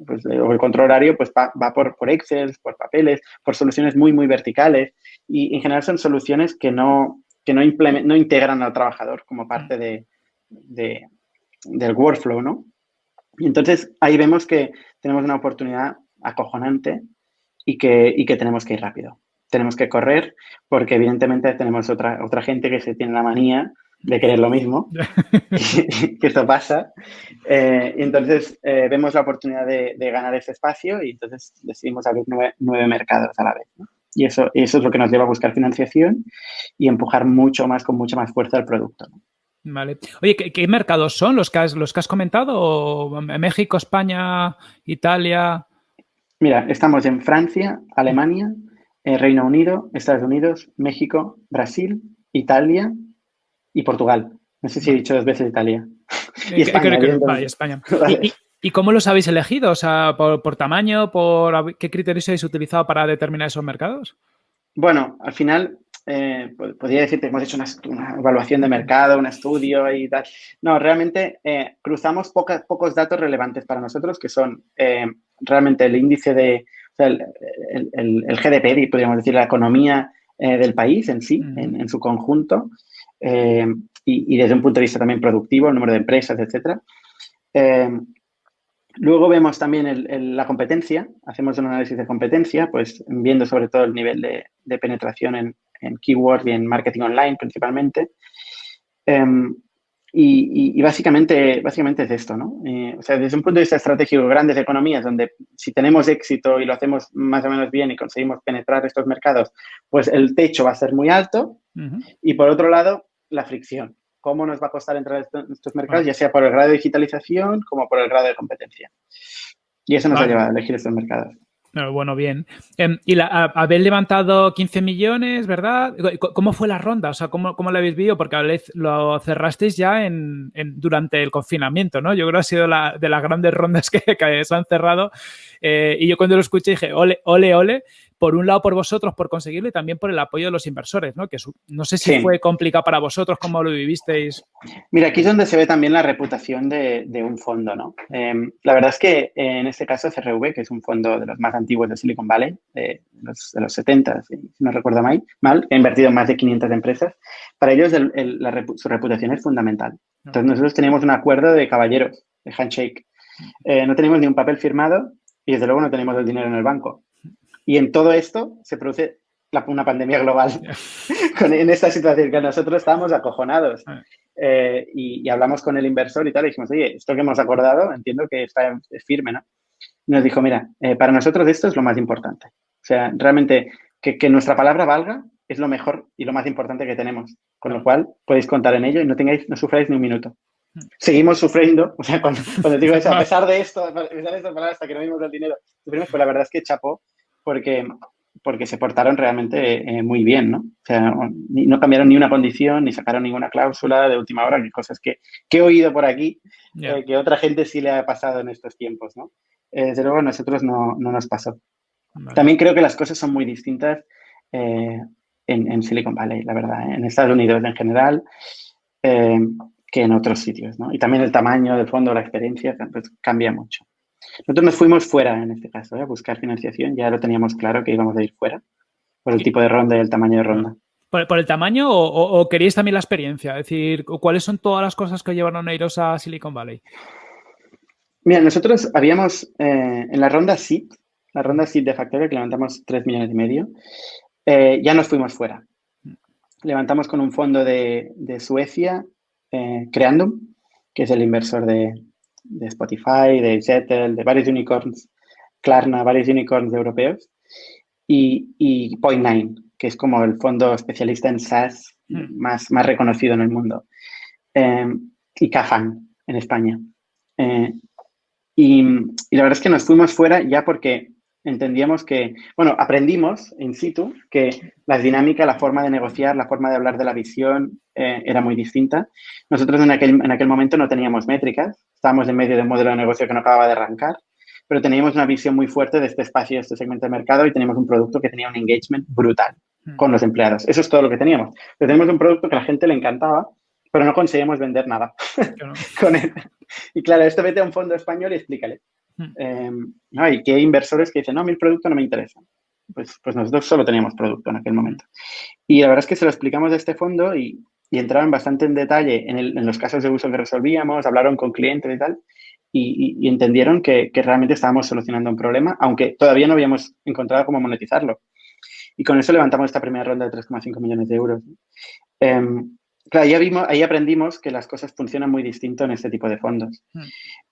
pues, o el control horario, pues va, por, por Excel, por papeles, por soluciones muy, muy verticales. Y en general son soluciones que no, que no, no integran al trabajador como parte de, del workflow, ¿no? Y entonces ahí vemos que tenemos una oportunidad acojonante y que, y que tenemos que ir rápido. Tenemos que correr porque evidentemente tenemos otra, otra gente que se tiene la manía de querer lo mismo, que esto pasa. Eh, y entonces eh, vemos la oportunidad de, ganar ese espacio y entonces decidimos abrir nueve, mercados a la vez. Y eso, eso es lo que nos lleva a buscar financiación y empujar mucho más, con mucha más fuerza el producto. Vale. Oye, ¿qué, mercados son los que has, los que has comentado? ¿México, España, Italia? Mira, estamos en Francia, Alemania, eh, Reino Unido, Estados Unidos, México, Brasil, Italia y Portugal. No sé si he dicho dos veces Italia. y España. ¿Y, cómo los habéis elegido? O sea, ¿por, tamaño? ¿Por qué criterios habéis utilizado para determinar esos mercados? Bueno, al final eh, podría decirte que hemos hecho una, evaluación de mercado, un estudio y tal. No, realmente eh, cruzamos pocos datos relevantes para nosotros, que son eh, realmente el índice de, o sea, el, el, GDP, podríamos decir, la economía del país en sí, en, su conjunto, y, desde un punto de vista también productivo, el número de empresas, etcétera. Luego vemos también la competencia, hacemos un análisis de competencia, pues viendo sobre todo el nivel de, penetración en, en, keywords y en marketing online principalmente. Em, y, básicamente, básicamente es esto, ¿no? Eh, o sea, desde un punto de vista estratégico, grandes economías donde si tenemos éxito y lo hacemos más o menos bien y conseguimos penetrar estos mercados, pues el techo va a ser muy alto. Y por otro lado, la fricción cómo nos va a costar entrar en estos mercados, ya sea por el grado de digitalización como por el grado de competencia. Y eso nos ha llevado a elegir estos mercados. Bueno, bien. Em, y la, habéis levantado 15 millones, ¿verdad? ¿Cómo fue la ronda? O sea, ¿cómo, cómo lo habéis visto? Porque lo cerrasteis ya en, durante el confinamiento, ¿no? Yo creo que ha sido la, de las grandes rondas que, se han cerrado. Eh, y yo cuando lo escuché dije, ole, ole, ole por un lado por vosotros, por conseguirlo y también por el apoyo de los inversores, ¿no? Que no sé si fue complicado para vosotros, cómo lo vivisteis. Mira, aquí es donde se ve también la reputación de, un fondo, ¿no? Em, la verdad es que en este caso CRV, que es un fondo de los más antiguos de Silicon Valley, de los, de 70, si no recuerdo mal, mal, ha invertido en más de 500 empresas, para ellos su reputación es fundamental. Entonces nosotros teníamos un acuerdo de caballeros, de handshake. Eh, no tenemos ni un papel firmado y desde luego no tenemos el dinero en el banco. Y en todo esto se produce una pandemia global en esta situación que nosotros estábamos acojonados. Ah. Eh, y, hablamos con el inversor y tal, y dijimos, oye, esto que hemos acordado, entiendo que está firme, ¿no? Y nos dijo, mira, eh, para nosotros esto es lo más importante. O sea, realmente que, que, nuestra palabra valga es lo mejor y lo más importante que tenemos. Con lo cual, podéis contar en ello y no tengáis, no sufráis ni un minuto. Hmm. Seguimos sufriendo, o sea, cuando, digo eso, a pesar de esto, a pesar de estas palabras, hasta que no vimos el dinero, sufrimos, pues la verdad es que chapó porque, porque se portaron realmente eh, muy bien, ¿no? O sea, no cambiaron ni una condición, ni sacaron ninguna cláusula de última hora, que cosas que, que he oído por aquí, eh, que otra gente sí le ha pasado en estos tiempos, ¿no? Eh, desde luego a nosotros no, no nos pasó. También creo que las cosas son muy distintas en, en, Silicon Valley, la verdad, en Estados Unidos en general, que en otros sitios, ¿no? Y también el tamaño del fondo, la experiencia, pues, cambia mucho. Nosotros nos fuimos fuera en este caso, ¿eh? a buscar financiación. Ya lo teníamos claro que íbamos a ir fuera por el tipo de ronda y el tamaño de ronda. ¿Por, el tamaño o, queríais también la experiencia? Es decir, ¿cuáles son todas las cosas que llevaron a iros a Silicon Valley? Mira, nosotros habíamos eh, en la ronda SIT, la ronda SIT de Factorio, que levantamos 3 millones y medio, eh, ya nos fuimos fuera. Levantamos con un fondo de, Suecia, Creandum, que es el inversor de, de Spotify, de Zettel, de varios unicorns, Klarna, varios unicorns europeos, y, y Point9, que es como el fondo especialista en SaaS hmm. más, más reconocido en el mundo, em, y Cafan en España. Eh, y, y, la verdad es que nos fuimos fuera ya porque entendíamos que, bueno, aprendimos in situ que la dinámica, la forma de negociar, la forma de hablar de la visión eh, era muy distinta. Nosotros en aquel, en aquel momento no teníamos métricas, estábamos en medio de un modelo de negocio que no acababa de arrancar, pero teníamos una visión muy fuerte de este espacio, de este segmento de mercado y teníamos un producto que tenía un engagement brutal hmm. con los empleados. Eso es todo lo que teníamos. Pero tenemos un producto que a la gente le encantaba, pero no conseguíamos vender nada con él. Y claro, esto vete a un fondo español y explícale. Eh, no, y que hay inversores que dicen, no, mi producto no me interesa. Pues, pues nosotros solo teníamos producto en aquel momento. Y la verdad es que se lo explicamos de este fondo y, y entraron bastante en detalle en, el, en, los casos de uso que resolvíamos, hablaron con clientes y tal, y, y, entendieron que, que, realmente estábamos solucionando un problema, aunque todavía no habíamos encontrado cómo monetizarlo. Y con eso levantamos esta primera ronda de 3,5 millones de euros. Eh, claro, ya vimos, ahí aprendimos que las cosas funcionan muy distinto en este tipo de fondos. Hmm.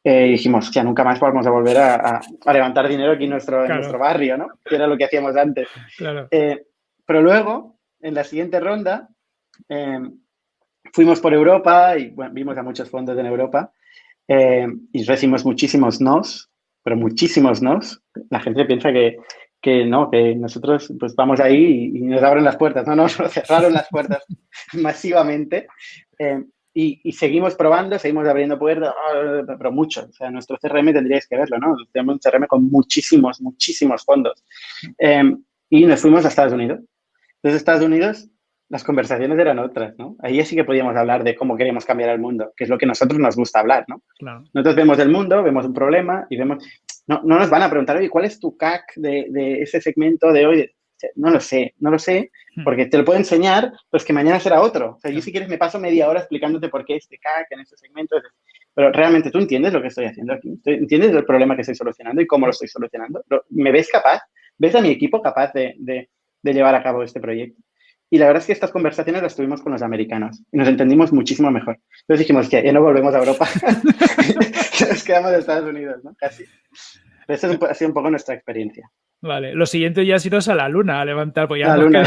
Eh, y dijimos, ya nunca más vamos a volver a, levantar dinero aquí en nuestro, en nuestro barrio, ¿no? Que era lo que hacíamos antes. Eh, pero luego, en la siguiente ronda, eh, fuimos por Europa y vimos a muchos fondos en Europa y recibimos muchísimos nos, pero muchísimos nos. La gente piensa que, que no, que nosotros pues vamos ahí y, nos abren las puertas. No, no, nos cerraron las puertas masivamente. Eh, y, seguimos probando, seguimos abriendo puertas, pero mucho. O sea, nuestro CRM tendríais que verlo, ¿no? Tenemos un CRM con muchísimos, muchísimos fondos. Eh, y nos fuimos a Estados Unidos. Entonces, Estados Unidos, las conversaciones eran otras, ¿no? Ahí sí que podíamos hablar de cómo queremos cambiar el mundo, que es lo que a nosotros nos gusta hablar, ¿no? Nosotros vemos el mundo, vemos un problema y vemos, no, no nos van a preguntar, oye, ¿cuál es tu CAC de, de ese segmento de hoy? No lo sé, no lo sé, hmm. porque te lo puedo enseñar, pues que mañana será otro. O sea, yo si quieres me paso media hora explicándote por qué este CAC en ese segmento. Pero realmente tú entiendes lo que estoy haciendo aquí, entiendes el problema que estoy solucionando y cómo lo estoy solucionando. ¿Me ves capaz? ¿Ves a mi equipo capaz de, de, de llevar a cabo este proyecto? Y la verdad es que estas conversaciones las tuvimos con los americanos y nos entendimos muchísimo mejor. Entonces dijimos que ya no volvemos a Europa, nos quedamos en Estados Unidos, ¿no? Casi. Esa ha sido un poco nuestra experiencia. Vale, lo siguiente ya es iros a la luna a levantar, pues ya la luna.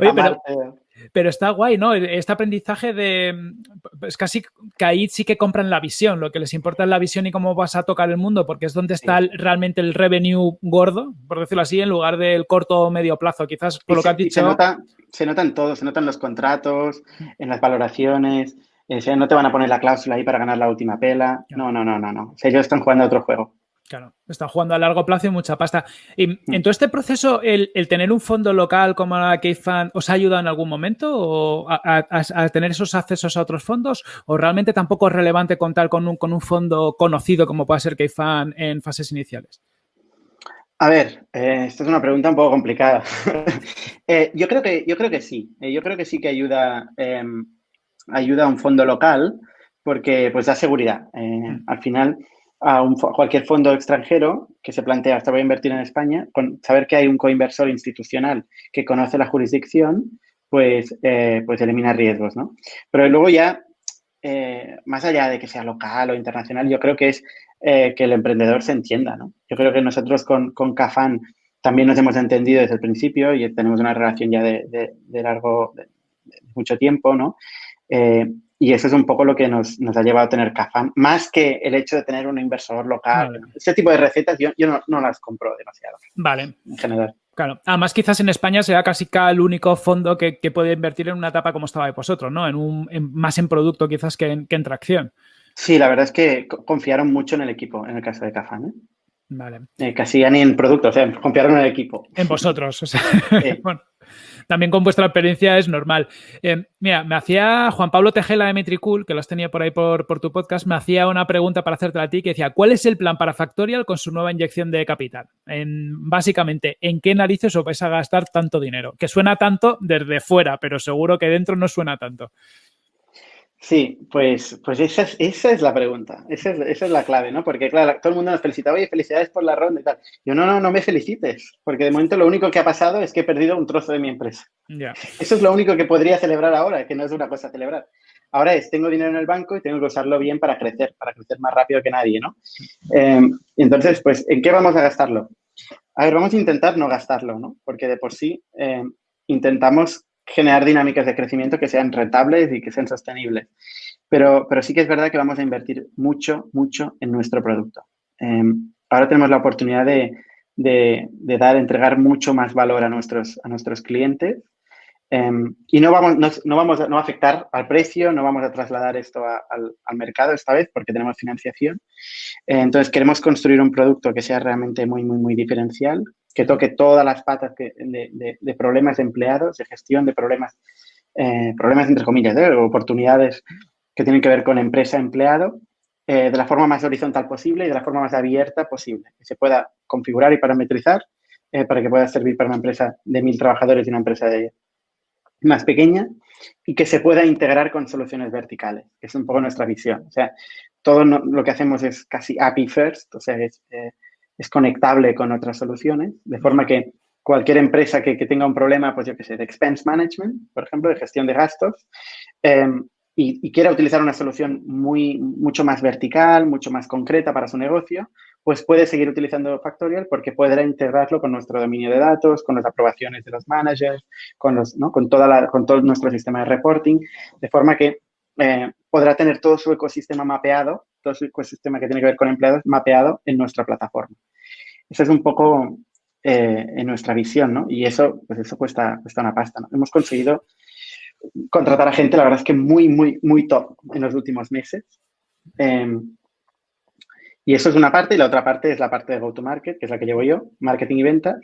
Oye, pero, pero está guay, ¿no? Este aprendizaje de... Es casi que ahí sí que compran la visión, lo que les importa es la visión y cómo vas a tocar el mundo, porque es donde está realmente el revenue gordo, por decirlo así, en lugar del corto o medio plazo. Quizás por lo que has dicho... Se nota, se nota en todo, se notan los contratos, en las valoraciones, eh, no te van a poner la cláusula ahí para ganar la última pela. No, no, no, no, no. O sea, ellos están jugando a otro juego. Claro, están jugando a largo plazo y mucha pasta. Y mm. en todo este proceso, el, tener un fondo local como la K-Fan, ¿os ha ayudado en algún momento o a, tener esos accesos a otros fondos? ¿O realmente tampoco es relevante contar con un, con un fondo conocido como puede ser K-Fan en fases iniciales? A ver, eh, esta es una pregunta un poco complicada. Eh, yo, creo que, yo creo que sí. Eh, yo creo que sí que ayuda, em, ayuda a un fondo local porque pues da seguridad. Mm. Al final a, cualquier fondo extranjero que se plantea, hasta voy a invertir en España, con saber que hay un coinversor institucional que conoce la jurisdicción, pues, eh, pues elimina riesgos, ¿no? Pero luego ya, eh, más allá de que sea local o internacional, yo creo que es eh, que el emprendedor se entienda, ¿no? Yo creo que nosotros con, con Cafán también nos hemos entendido desde el principio y tenemos una relación ya de, largo, de, mucho tiempo, ¿no? Y eso es un poco lo que nos, ha llevado a tener Cafán, más que el hecho de tener un inversor local. Ese tipo de recetas yo, no, las compro demasiado. Vale. En general. Claro. Además, quizás en España sea casi el único fondo que, puede invertir en una etapa como estaba de vosotros, ¿no? En un, más en producto quizás que en, que en tracción. Sí, la verdad es que confiaron mucho en el equipo, en el caso de Cafán. ¿eh? Vale. Eh, casi ya ni en producto, o sea, confiaron en el equipo. En vosotros, o sea. bueno, también con vuestra experiencia es normal. Eh, mira, me hacía Juan Pablo Tejela de Metricool, que lo has tenido por ahí por, tu podcast, me hacía una pregunta para hacerte a ti que decía, ¿cuál es el plan para Factorial con su nueva inyección de capital? En, básicamente, ¿en qué narices os vais a gastar tanto dinero? Que suena tanto desde fuera, pero seguro que dentro no suena tanto. Sí, pues, pues esa, es, esa es la pregunta, esa es, esa es, la clave, ¿no? Porque, claro, todo el mundo nos felicita, oye, felicidades por la ronda y tal. Yo, no, no, no me felicites, porque de momento lo único que ha pasado es que he perdido un trozo de mi empresa. Eso es lo único que podría celebrar ahora, que no es una cosa a celebrar. Ahora es, tengo dinero en el banco y tengo que usarlo bien para crecer, para crecer más rápido que nadie, ¿no? Eh, entonces, pues, ¿en qué vamos a gastarlo? A ver, vamos a intentar no gastarlo, ¿no? Porque de por sí eh, intentamos generar dinámicas de crecimiento que sean rentables y que sean sostenibles. Pero, pero sí que es verdad que vamos a invertir mucho, mucho en nuestro producto. Em, ahora tenemos la oportunidad de, de, dar, entregar mucho más valor a nuestros, a nuestros clientes em, y no vamos, no, no, vamos a, no afectar al precio, no vamos a trasladar esto al, al, mercado esta vez porque tenemos financiación. Entonces, queremos construir un producto que sea realmente muy, muy, muy diferencial, que toque todas las patas de, problemas de empleados, de gestión de problemas, eh, problemas entre comillas, ¿eh? oportunidades que tienen que ver con empresa-empleado, eh, de la forma más horizontal posible y de la forma más abierta posible, que se pueda configurar y parametrizar para que pueda servir para una empresa de mil trabajadores y una empresa de más pequeña y que se pueda integrar con soluciones verticales, que es un poco nuestra visión. O sea, todo lo que hacemos es casi API first, o sea, es es conectable con otras soluciones, de forma que cualquier empresa que, tenga un problema, pues yo qué sé, de expense management, por ejemplo, de gestión de gastos, em, y, quiera utilizar una solución muy, mucho más vertical, mucho más concreta para su negocio, pues puede seguir utilizando Factorial porque podrá integrarlo con nuestro dominio de datos, con las aprobaciones de los managers, con, los, con, toda la, con todo nuestro sistema de reporting, de forma que eh, podrá tener todo su ecosistema mapeado, todo su ecosistema que tiene que ver con empleados mapeado en nuestra plataforma. Eso es un poco eh, en nuestra visión, ¿no? Y eso, pues eso cuesta, una pasta. Hemos conseguido contratar a gente, la verdad es que muy, muy, muy top en los últimos meses. Em, y eso es una parte, y la otra parte es la parte de go-to-market, que es la que llevo yo, marketing y ventas.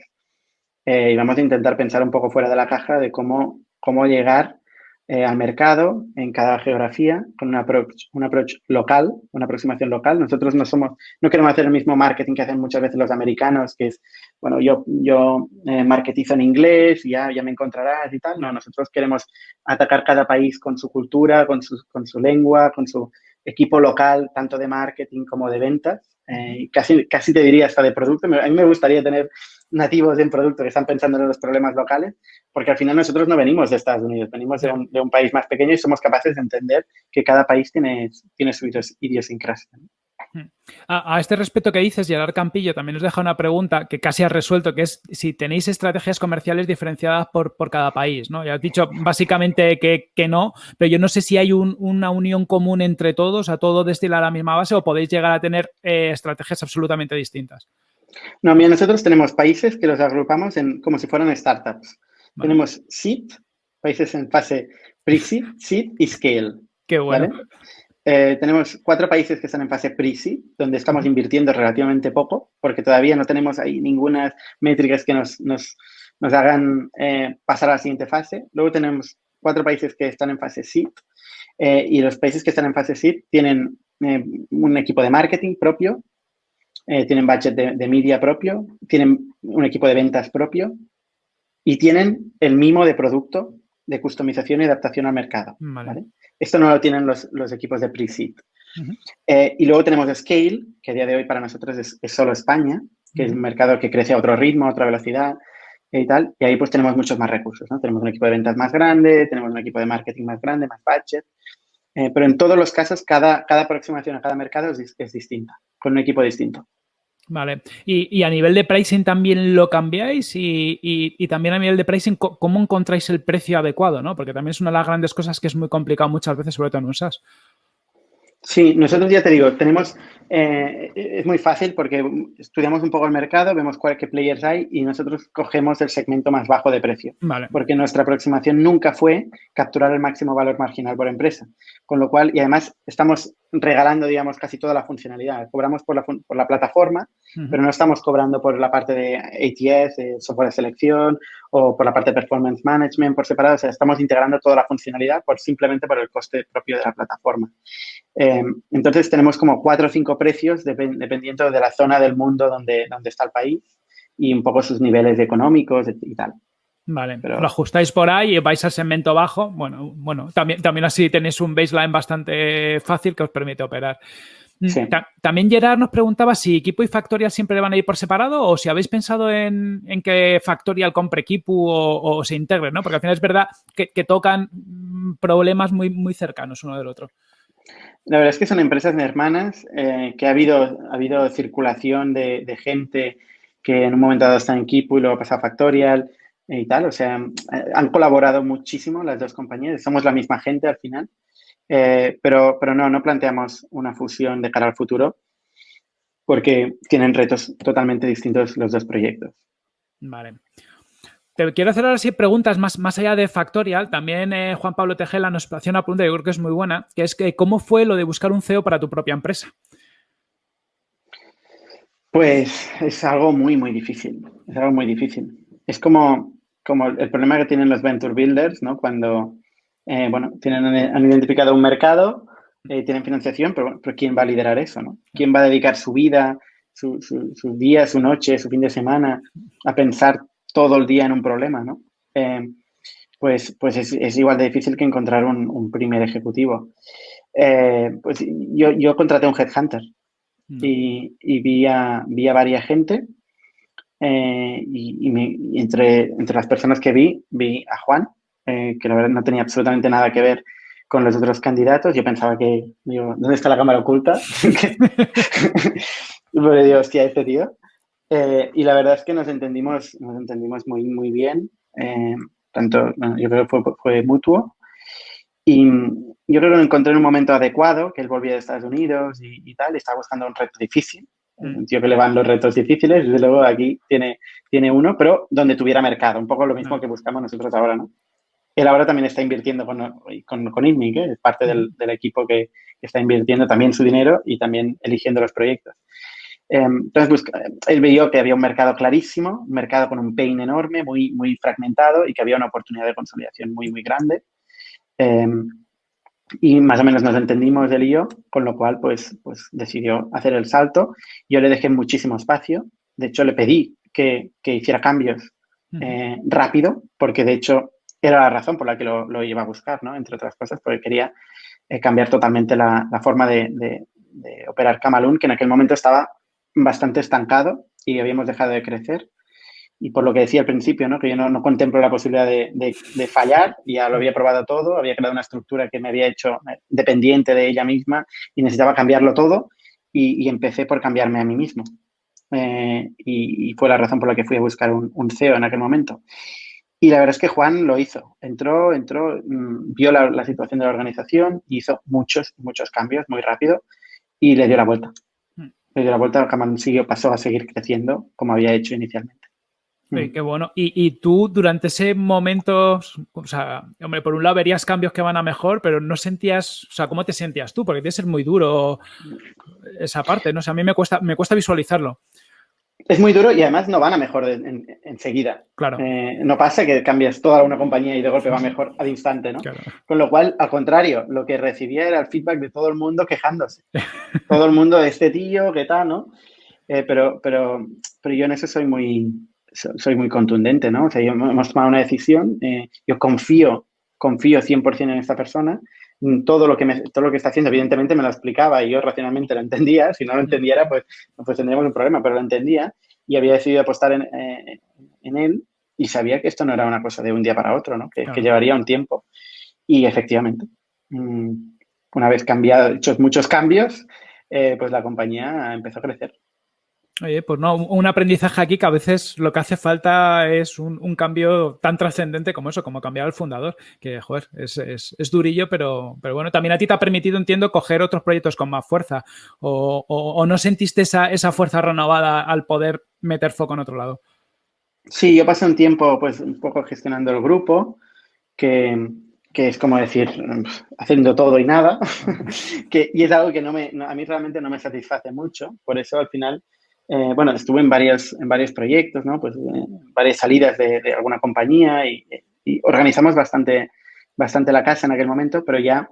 Eh, y vamos a intentar pensar un poco fuera de la caja de cómo, cómo llegar eh, al mercado en cada geografía con un approach, un approach local, una aproximación local. Nosotros no somos, no queremos hacer el mismo marketing que hacen muchas veces los americanos, que es, bueno, yo, yo eh, marketizo en inglés y ya, ya me encontrarás y tal. No, nosotros queremos atacar cada país con su cultura, con su, con su lengua, con su equipo local, tanto de marketing como de ventas. Eh, casi, casi te diría hasta de producto. A mí me gustaría tener nativos en producto que están pensando en los problemas locales, porque al final nosotros no venimos de Estados Unidos, venimos de un, de un país más pequeño y somos capaces de entender que cada país tiene, tiene su idiosincrasia. Hmm. A, a, este respecto que dices, Gerard Campillo también nos deja una pregunta que casi has resuelto, que es si tenéis estrategias comerciales diferenciadas por, por cada país, ¿no? Ya has dicho básicamente que, que no, pero yo no sé si hay un, una unión común entre todos, a todo destilar a la misma base o podéis llegar a tener eh, estrategias absolutamente distintas. No, mira, nosotros tenemos países que los agrupamos en, como si fueran startups. Tenemos seed, países en fase pre-seed, seed y scale. Qué bueno. Eh, tenemos cuatro países que están en fase pre-seed, donde estamos invirtiendo relativamente poco, porque todavía no tenemos ahí ninguna métricas que nos, nos, nos hagan eh, pasar a la siguiente fase. Luego tenemos cuatro países que están en fase seed, eh, y los países que están en fase seed tienen un equipo de marketing propio, tienen budget de, de media propio, tienen un equipo de ventas propio, y tienen el mimo de producto de customización y adaptación al mercado. Esto no lo tienen los, equipos de pre-seed. Eh, y luego tenemos Scale, que a día de hoy para nosotros es, solo España, que es un mercado que crece a otro ritmo, a otra velocidad y tal. Y ahí pues tenemos muchos más recursos, ¿no? Tenemos un equipo de ventas más grande, tenemos un equipo de marketing más grande, más budget. Eh, pero en todos los casos, cada, cada aproximación a cada mercado es, es distinta, con un equipo distinto. Vale. Y, a nivel de pricing también lo cambiáis y, también a nivel de pricing, ¿cómo encontráis el precio adecuado? ¿no? Porque también es una de las grandes cosas que es muy complicado muchas veces, sobre todo en USAS. Sí, nosotros ya te digo, tenemos, eh, es muy fácil porque estudiamos un poco el mercado, vemos cuál qué players hay y nosotros cogemos el segmento más bajo de precio. Vale. Porque nuestra aproximación nunca fue capturar el máximo valor marginal por empresa. Con lo cual, y además estamos regalando, digamos, casi toda la funcionalidad. Cobramos por la, por la plataforma, pero no estamos cobrando por la parte de ATS, de software de selección o por la parte de performance management por separado. O sea, estamos integrando toda la funcionalidad por simplemente por el coste propio de la plataforma. Eh, entonces, tenemos como cuatro o cinco precios dependiendo de la zona del mundo donde, donde está el país y un poco sus niveles económicos y tal. Vale, pero lo ajustáis por ahí y vais al segmento bajo. Bueno, bueno, también, también así tenéis un baseline bastante fácil que os permite operar. Mm, también Gerard nos preguntaba si Equipo y Factorial siempre van a ir por separado o si habéis pensado en, que Factorial compre Equipo o, se integre, ¿no? Porque al final es verdad que, tocan problemas muy, muy cercanos uno del otro. La verdad es que son empresas hermanas, eh, que ha habido, ha habido circulación de, gente que en un momento dado está en Equipo y luego pasa a Factorial y tal. O sea, eh, han colaborado muchísimo las dos compañías. Somos la misma gente al final. Eh, pero, pero no, no planteamos una fusión de cara al futuro porque tienen retos totalmente distintos los dos proyectos. Vale. Te quiero hacer ahora sí preguntas más, más allá de Factorial. También eh, Juan Pablo Tejela nos hacía una pregunta que creo que es muy buena, que es que ¿cómo fue lo de buscar un CEO para tu propia empresa? Pues es algo muy, muy difícil. Es algo muy difícil. Es como como el problema que tienen los venture builders, ¿no? Cuando, eh, bueno, tienen, han identificado un mercado, eh, tienen financiación, pero, pero, ¿quién va a liderar eso, no? ¿Quién va a dedicar su vida, su, su, día, su noche, su fin de semana a pensar todo el día en un problema, ¿no? Eh, pues, pues es, es, igual de difícil que encontrar un, un primer ejecutivo. pues yo, yo contraté un headhunter mm. y, y vi, a, vi a varias gente y, entre, entre las personas que vi, vi a Juan, que la verdad no tenía absolutamente nada que ver con los otros candidatos. Yo pensaba que, digo, ¿dónde está la cámara oculta? Pero digo, hostia, este tío. Eh, y la verdad es que nos entendimos, nos entendimos muy, muy bien. Eh, tanto, yo creo que fue, fue, mutuo. Y yo creo que lo encontré en un momento adecuado, que él volvía de Estados Unidos y, tal, y estaba buscando un reto difícil. Mm. Un tío que le van los retos difíciles, desde luego aquí tiene, tiene uno, pero donde tuviera mercado, un poco lo mismo mm. que buscamos nosotros ahora, ¿no? Él ahora también está invirtiendo con, con, con INMIC, es parte del, del, equipo que está invirtiendo también su dinero y también eligiendo los proyectos. Em, entonces, pues, él vio que había un mercado clarísimo, un mercado con un pain enorme, muy, muy fragmentado y que había una oportunidad de consolidación muy, muy grande. Em, y más o menos nos entendimos y yo, con lo cual, pues, pues decidió hacer el salto. Yo le dejé muchísimo espacio. De hecho, le pedí que, que hiciera cambios eh, rápido, porque de hecho era la razón por la que lo, iba a buscar, ¿no? Entre otras cosas, porque quería eh, cambiar totalmente la, forma de, operar Camalún, que en aquel momento estaba bastante estancado y habíamos dejado de crecer. Y por lo que decía al principio, ¿no? que yo no, contemplo la posibilidad de, fallar, ya lo había probado todo, había creado una estructura que me había hecho eh, dependiente de ella misma y necesitaba cambiarlo todo y, empecé por cambiarme a mí mismo. Eh, y, fue la razón por la que fui a buscar un, un CEO en aquel momento. Y la verdad es que Juan lo hizo. Entró, entró, mm, vio la, situación de la organización, hizo muchos, muchos cambios muy rápido y le dio la vuelta. Dio la vuelta, Camarón siguió, pasó a seguir creciendo como había hecho inicialmente. Sí, hmm. qué bueno. Y, tú durante ese momento, o sea, hombre, por un lado verías cambios que van a mejor, pero no sentías, o sea, ¿cómo te sentías tú? Porque tiene que ser muy duro esa parte, ¿no? O sea, a mí me cuesta, me cuesta visualizarlo. Es muy duro y además no van a mejor enseguida. claro. Eh, no pasa que cambias toda una compañía y de golpe va mejor al instante, ¿no? Con lo cual, al contrario, lo que recibía era el feedback de todo el mundo quejándose. todo el mundo, este tío, qué tal, ¿no? Eh, pero, pero, pero yo en eso soy muy, soy muy contundente, ¿no? O sea, yo hemos tomado una decisión, eh, yo confío, confío 100% en esta persona todo lo que todo lo que está haciendo, evidentemente me lo explicaba y yo racionalmente lo entendía. Si no lo entendiera, pues, pues tendríamos un problema, pero lo entendía y había decidido apostar en, eh, él y sabía que esto no era una cosa de un día para otro, ¿no? que, llevaría un tiempo. Y efectivamente, mm, una vez cambiado, hechos muchos cambios, eh, pues la compañía empezó a crecer. Oye, pues no, un aprendizaje aquí que a veces lo que hace falta es un, cambio tan trascendente como eso, como cambiar al fundador, que, joder, es, es, durillo, pero, pero bueno, también a ti te ha permitido, entiendo, coger otros proyectos con más fuerza o, no sentiste esa, esa, fuerza renovada al poder meter foco en otro lado. Sí, yo pasé un tiempo, pues, un poco gestionando el grupo, que, que es como decir, haciendo todo y nada, que, y es algo que no me, a mí realmente no me satisface mucho, por eso al final eh, bueno, estuve en varios, en varios proyectos, ¿no? Pues eh, varias salidas de, alguna compañía y, organizamos bastante, bastante la casa en aquel momento, pero ya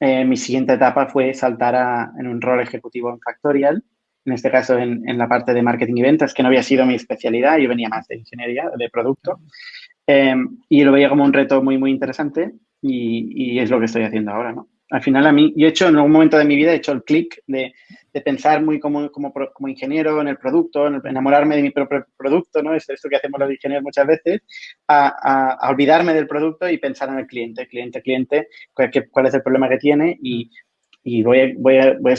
eh, mi siguiente etapa fue saltar a, en un rol ejecutivo en Factorial, en este caso en, en, la parte de marketing y ventas, que no había sido mi especialidad, yo venía más de ingeniería, de producto, y lo veía como un reto muy, muy interesante y, y es lo que estoy haciendo ahora, ¿no? al final a mí, yo he hecho en algún momento de mi vida, he hecho el clic de, de, pensar muy como, como, como, ingeniero en el producto, en enamorarme de mi propio producto, ¿no? Es esto que hacemos los ingenieros muchas veces, a, olvidarme del producto y pensar en el cliente, cliente, cliente, cuál, cuál es el problema que tiene y, voy, a, voy, a, voy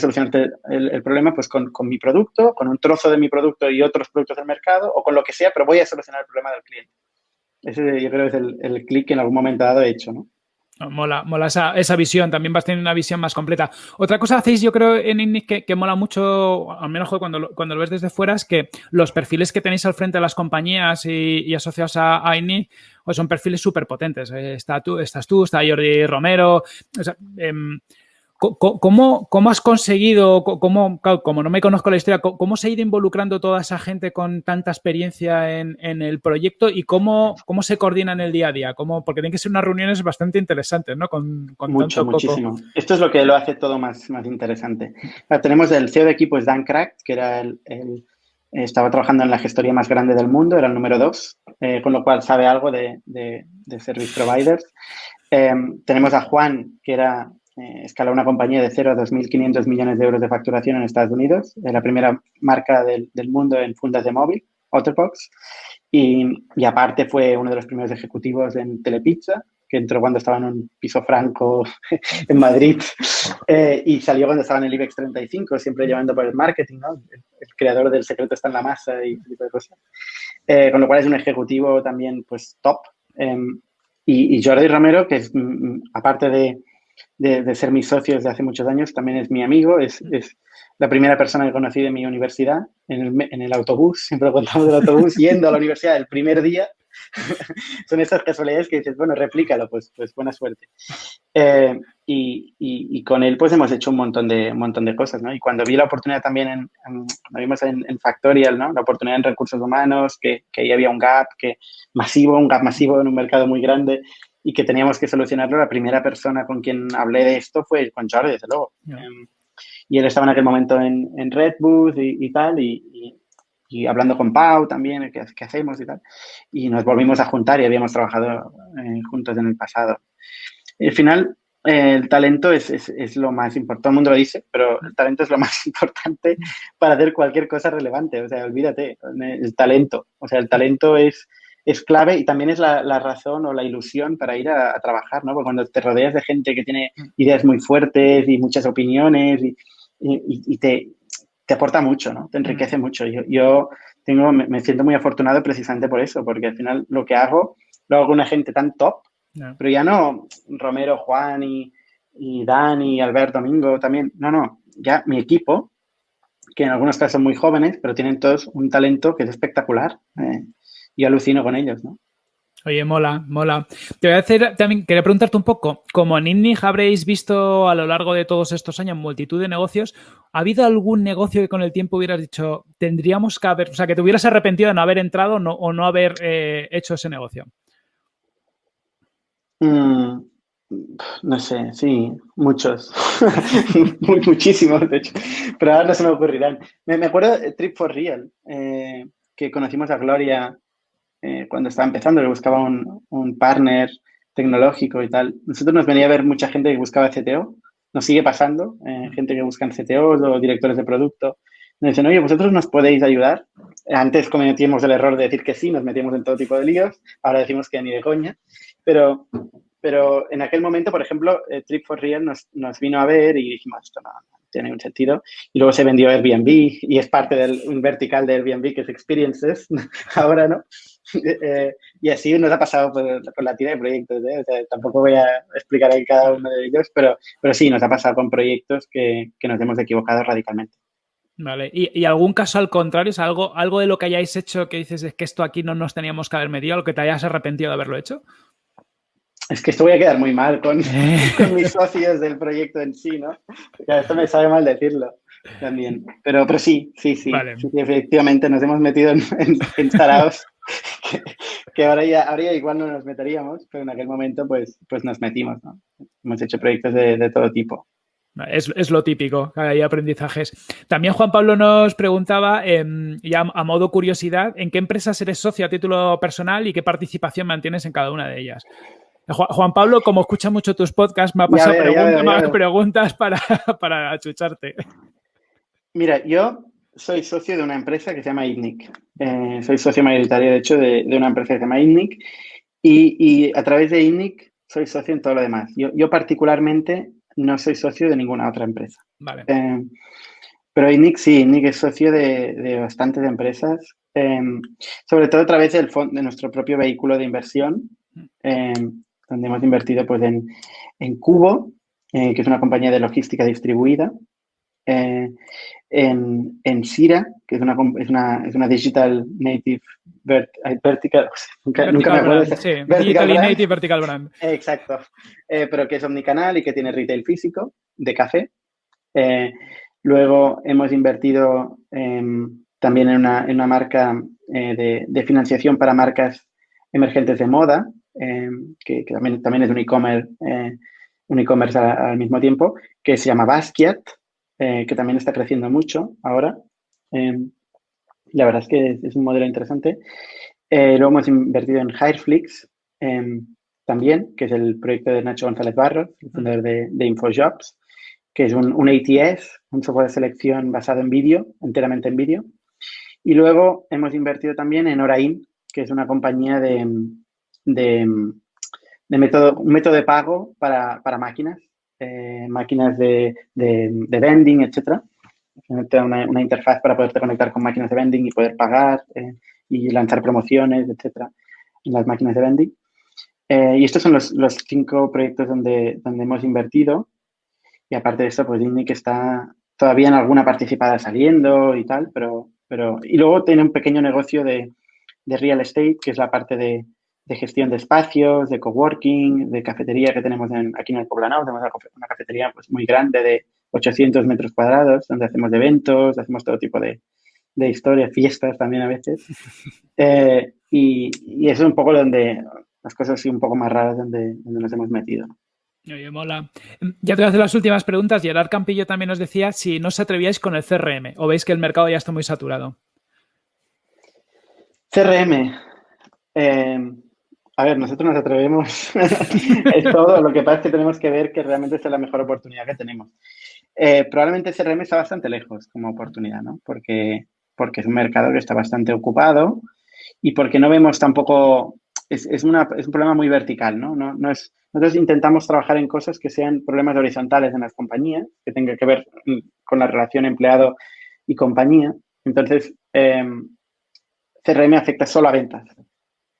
el, el, problema pues con, con, mi producto, con un trozo de mi producto y otros productos del mercado o con lo que sea, pero voy a solucionar el problema del cliente. Ese yo creo es el, el clic que en algún momento dado he hecho, ¿no? Mola, mola esa, esa, visión, también vas a tener una visión más completa. Otra cosa hacéis, yo creo, en INNIC que, mola mucho, al menos cuando lo, cuando lo ves desde fuera, es que los perfiles que tenéis al frente de las compañías y, asociados a, a INNIC pues son perfiles súper potentes. Eh, está tú, estás tú, está Jordi Romero. O sea, eh, ¿Cómo, ¿Cómo, has conseguido, cómo, como no me conozco la historia, cómo se ha ido involucrando toda esa gente con tanta experiencia en, en el proyecto y cómo, cómo se coordina en el día a día? ¿Cómo, porque tienen que ser unas reuniones bastante interesantes, ¿no? Con, con Mucho, muchísimo. Esto es lo que lo hace todo más, más interesante. tenemos el CEO de equipo, es Dan Crack, que era el, estaba trabajando en la gestoría más grande del mundo, era el número dos, eh, con lo cual sabe algo de, de, de service providers. Eh, tenemos a Juan, que era eh, escaló una compañía de 0 a 2.500 millones de euros de facturación en Estados Unidos, la primera marca del, mundo en fundas de móvil, Otterbox. Y, y, aparte fue uno de los primeros ejecutivos en Telepizza, que entró cuando estaba en un piso franco en Madrid eh, y salió cuando estaba en el IBEX 35, siempre llevando por el marketing, ¿no? El, creador del secreto está en la masa y tipo de cosas. Eh, con lo cual es un ejecutivo también, pues, top. Em, y, y, Jordi Romero, que es, mm, mm, aparte de, de, de, ser mi socio desde hace muchos años, también es mi amigo, es, es la primera persona que conocí de mi universidad en el, en el autobús, siempre lo contamos del autobús, yendo a la universidad el primer día son esas casualidades que dices, bueno, replícalo, pues, pues buena suerte. Eh, y, y, y, con él pues hemos hecho un montón de, un montón de cosas, ¿no? Y cuando vi la oportunidad también, en, en cuando vimos en, en, Factorial, ¿no? La oportunidad en recursos humanos, que, que ahí había un gap que masivo, un gap masivo en un mercado muy grande y que teníamos que solucionarlo, la primera persona con quien hablé de esto fue con Jordi, desde luego. Um, y él estaba en aquel momento en, en Redbooth y, y tal, y, y y hablando con Pau también, ¿qué, qué hacemos y tal. Y nos volvimos a juntar y habíamos trabajado eh, juntos en el pasado. Al final, eh, el talento es, es, es, lo más importante, todo el mundo lo dice, pero el talento es lo más importante para hacer cualquier cosa relevante. O sea, olvídate, el talento. O sea, el talento es, es clave y también es la, la razón o la ilusión para ir a, a, trabajar, ¿no? Porque cuando te rodeas de gente que tiene ideas muy fuertes y muchas opiniones y, y, y te, te aporta mucho, ¿no? Te enriquece mucho. Yo, yo tengo, me, me, siento muy afortunado precisamente por eso, porque al final lo que hago, lo hago con una gente tan top, no. pero ya no Romero, Juan y, y Dani, Alberto, Domingo también, no, no, ya mi equipo, que en algunos casos son muy jóvenes, pero tienen todos un talento que es espectacular. Eh, y alucino con ellos, ¿no? Oye, mola, mola. Te voy a hacer también, quería preguntarte un poco, como en INNIG habréis visto a lo largo de todos estos años multitud de negocios, ¿ha habido algún negocio que con el tiempo hubieras dicho, tendríamos que haber, o sea, que te hubieras arrepentido de no haber entrado no, o no haber eh, hecho ese negocio? Mm, no sé, sí, muchos, muchísimos, de hecho, pero ahora no se me ocurrirán. Me, me acuerdo de Trip for Real, eh, que conocimos a Gloria eh, cuando estaba empezando, que buscaba un, un, partner tecnológico y tal. Nosotros nos venía a ver mucha gente que buscaba CTO, nos sigue pasando, eh, gente que buscan CTO o directores de producto. Nos dicen, oye, vosotros nos podéis ayudar. Antes cometíamos el error de decir que sí, nos metíamos en todo tipo de líos, ahora decimos que ni de coña, pero, pero en aquel momento, por ejemplo, eh, Trip for Real nos, nos, vino a ver y dijimos, esto no, no tiene un sentido. Y luego se vendió Airbnb y es parte del un vertical de Airbnb que es Experiences, ahora no. Eh, y así nos ha pasado por, por la tira de proyectos. ¿eh? O sea, tampoco voy a explicar ahí cada uno de ellos, pero, pero sí, nos ha pasado con proyectos que, que nos hemos equivocado radicalmente. Vale, ¿Y, ¿Y, algún caso al contrario? ¿Es algo, algo de lo que hayáis hecho que dices es que esto aquí no nos teníamos que haber metido, lo que te hayas arrepentido de haberlo hecho? Es que esto voy a quedar muy mal con, con mis socios del proyecto en sí, ¿no? Esto me sabe mal decirlo también. Pero, pero sí, sí, sí, vale. sí, Efectivamente nos hemos metido en, en, en que, que, ahora, ya, ahora ya igual no nos meteríamos, pero en aquel momento pues, pues nos metimos, ¿no? Hemos hecho proyectos de, de todo tipo. Es, es, lo típico, hay aprendizajes. También Juan Pablo nos preguntaba, eh, ya a modo curiosidad, ¿en qué empresas eres socio a título personal y qué participación mantienes en cada una de ellas? Juan Pablo, como escucha mucho tus podcasts, me ha pasado veo, preguntas, veo, más preguntas para, para achucharte. Mira, yo soy socio de una empresa que se llama ITNIC. Eh, soy socio mayoritario, de hecho, de, de, una empresa que se llama ITNIC. Y, y, a través de ITNIC soy socio en todo lo demás. Yo, yo particularmente no soy socio de ninguna otra empresa. Vale. Eh, pero INIC sí, INIC es socio de, de bastantes empresas, eh, sobre todo a través del de nuestro propio vehículo de inversión, eh, donde hemos invertido pues, en, en Cubo, eh, que es una compañía de logística distribuida, eh, en, en Sira, que es una, es una, es una digital native vert, vertical, nunca, vertical nunca me acuerdo. Brand, sí, vertical digital brand. native vertical brand. Exacto, eh, pero que es omnicanal y que tiene retail físico de café. Eh, luego hemos invertido em, también en una, en una marca eh, de, de, financiación para marcas emergentes de moda, em, que, que, también, también es un e-commerce un e-commerce al, mismo tiempo, que se llama Basquiat, eh, que también está creciendo mucho ahora. Eh, la verdad es que es, un modelo interesante. Eh, luego hemos invertido en Hireflix también, que es el proyecto de Nacho González Barros, el fundador de, de InfoJobs, que es un, un, ATS, un software de selección basado en vídeo, enteramente en vídeo. Y luego hemos invertido también en Orain, que es una compañía de, método, un método de pago para, máquinas, eh, máquinas de, vending, etcétera. Una, una, interfaz para poderte conectar con máquinas de vending y poder pagar eh, y lanzar promociones, etcétera, en las máquinas de vending. Eh, y estos son los, los, cinco proyectos donde, donde hemos invertido. Y aparte de esto, pues Disney que está todavía en alguna participada saliendo y tal, pero, pero... Y luego tiene un pequeño negocio de, de real estate, que es la parte de, de, gestión de espacios, de coworking, de cafetería que tenemos aquí en el Poblanao. Tenemos una cafetería pues, muy grande de 800 metros cuadrados, donde hacemos eventos, hacemos todo tipo de, de historias, fiestas también a veces. Eh, y, y, eso es un poco donde las cosas así un poco más raras donde, donde nos hemos metido. Oye, mola. Ya te voy a hacer las últimas preguntas. Gerard Campillo también nos decía si no os atrevíais con el CRM o veis que el mercado ya está muy saturado. CRM. Eh, a ver, nosotros nos atrevemos. es todo. Lo que pasa es que tenemos que ver que realmente es la mejor oportunidad que tenemos. Eh, probablemente CRM está bastante lejos como oportunidad, ¿no? Porque, porque es un mercado que está bastante ocupado y porque no vemos tampoco es, es, un problema muy vertical, ¿no? No, es, nosotros intentamos trabajar en cosas que sean problemas horizontales en las compañías, que tengan que ver con la relación empleado y compañía. Entonces, em, CRM afecta solo a ventas,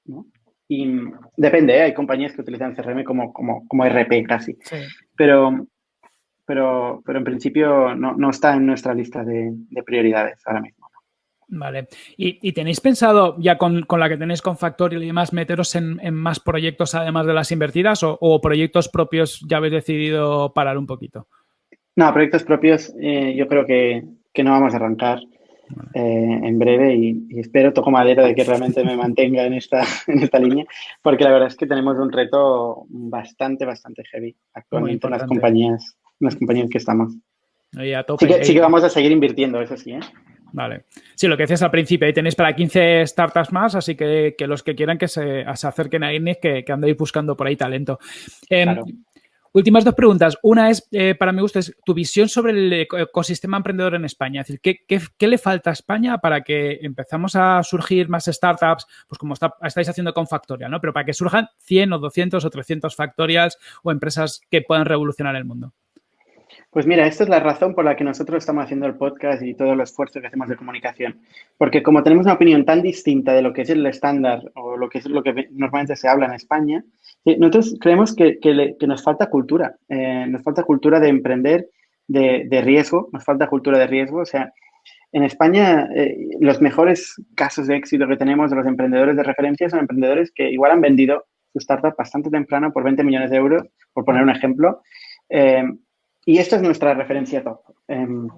¿no? Y depende, ¿eh? hay compañías que utilizan CRM como, como, como RP casi, pero, pero, pero en principio no, no, está en nuestra lista de, de prioridades ahora mismo. Vale. ¿Y, tenéis pensado, ya con, la que tenéis con Factorial y demás, meteros en, más proyectos además de las invertidas o, proyectos propios ya habéis decidido parar un poquito? No, proyectos propios eh, yo creo que, no vamos a arrancar eh, en breve y, espero, toco madera de que realmente me mantenga en esta, en esta línea, porque la verdad es que tenemos un reto bastante, bastante heavy actualmente en las compañías, en las compañías que estamos. Sí, que, sí que vamos a seguir invirtiendo, eso sí, ¿eh? Vale. Sí, lo que decías al principio, ahí tenéis para 15 startups más, así que, los que quieran que se, acerquen a INNIC, que, que, andéis buscando por ahí talento. Em, últimas dos preguntas. Una es, eh, para mi gusto, es tu visión sobre el ecosistema emprendedor en España. Es decir, ¿qué, le falta a España para que empezamos a surgir más startups, pues como estáis haciendo con Factorial, ¿no? Pero para que surjan 100 o 200 o 300 Factorials o empresas que puedan revolucionar el mundo. Pues mira, esta es la razón por la que nosotros estamos haciendo el podcast y todo el esfuerzo que hacemos de comunicación. Porque como tenemos una opinión tan distinta de lo que es el estándar o lo que es lo que normalmente se habla en España, eh, nosotros creemos que, nos falta cultura. Eh, nos falta cultura de emprender, de, riesgo, nos falta cultura de riesgo. O sea, en España eh, los mejores casos de éxito que tenemos de los emprendedores de referencia son emprendedores que igual han vendido su startup bastante temprano por 20 millones de euros, por poner un ejemplo. Y esta es nuestra referencia top. Em,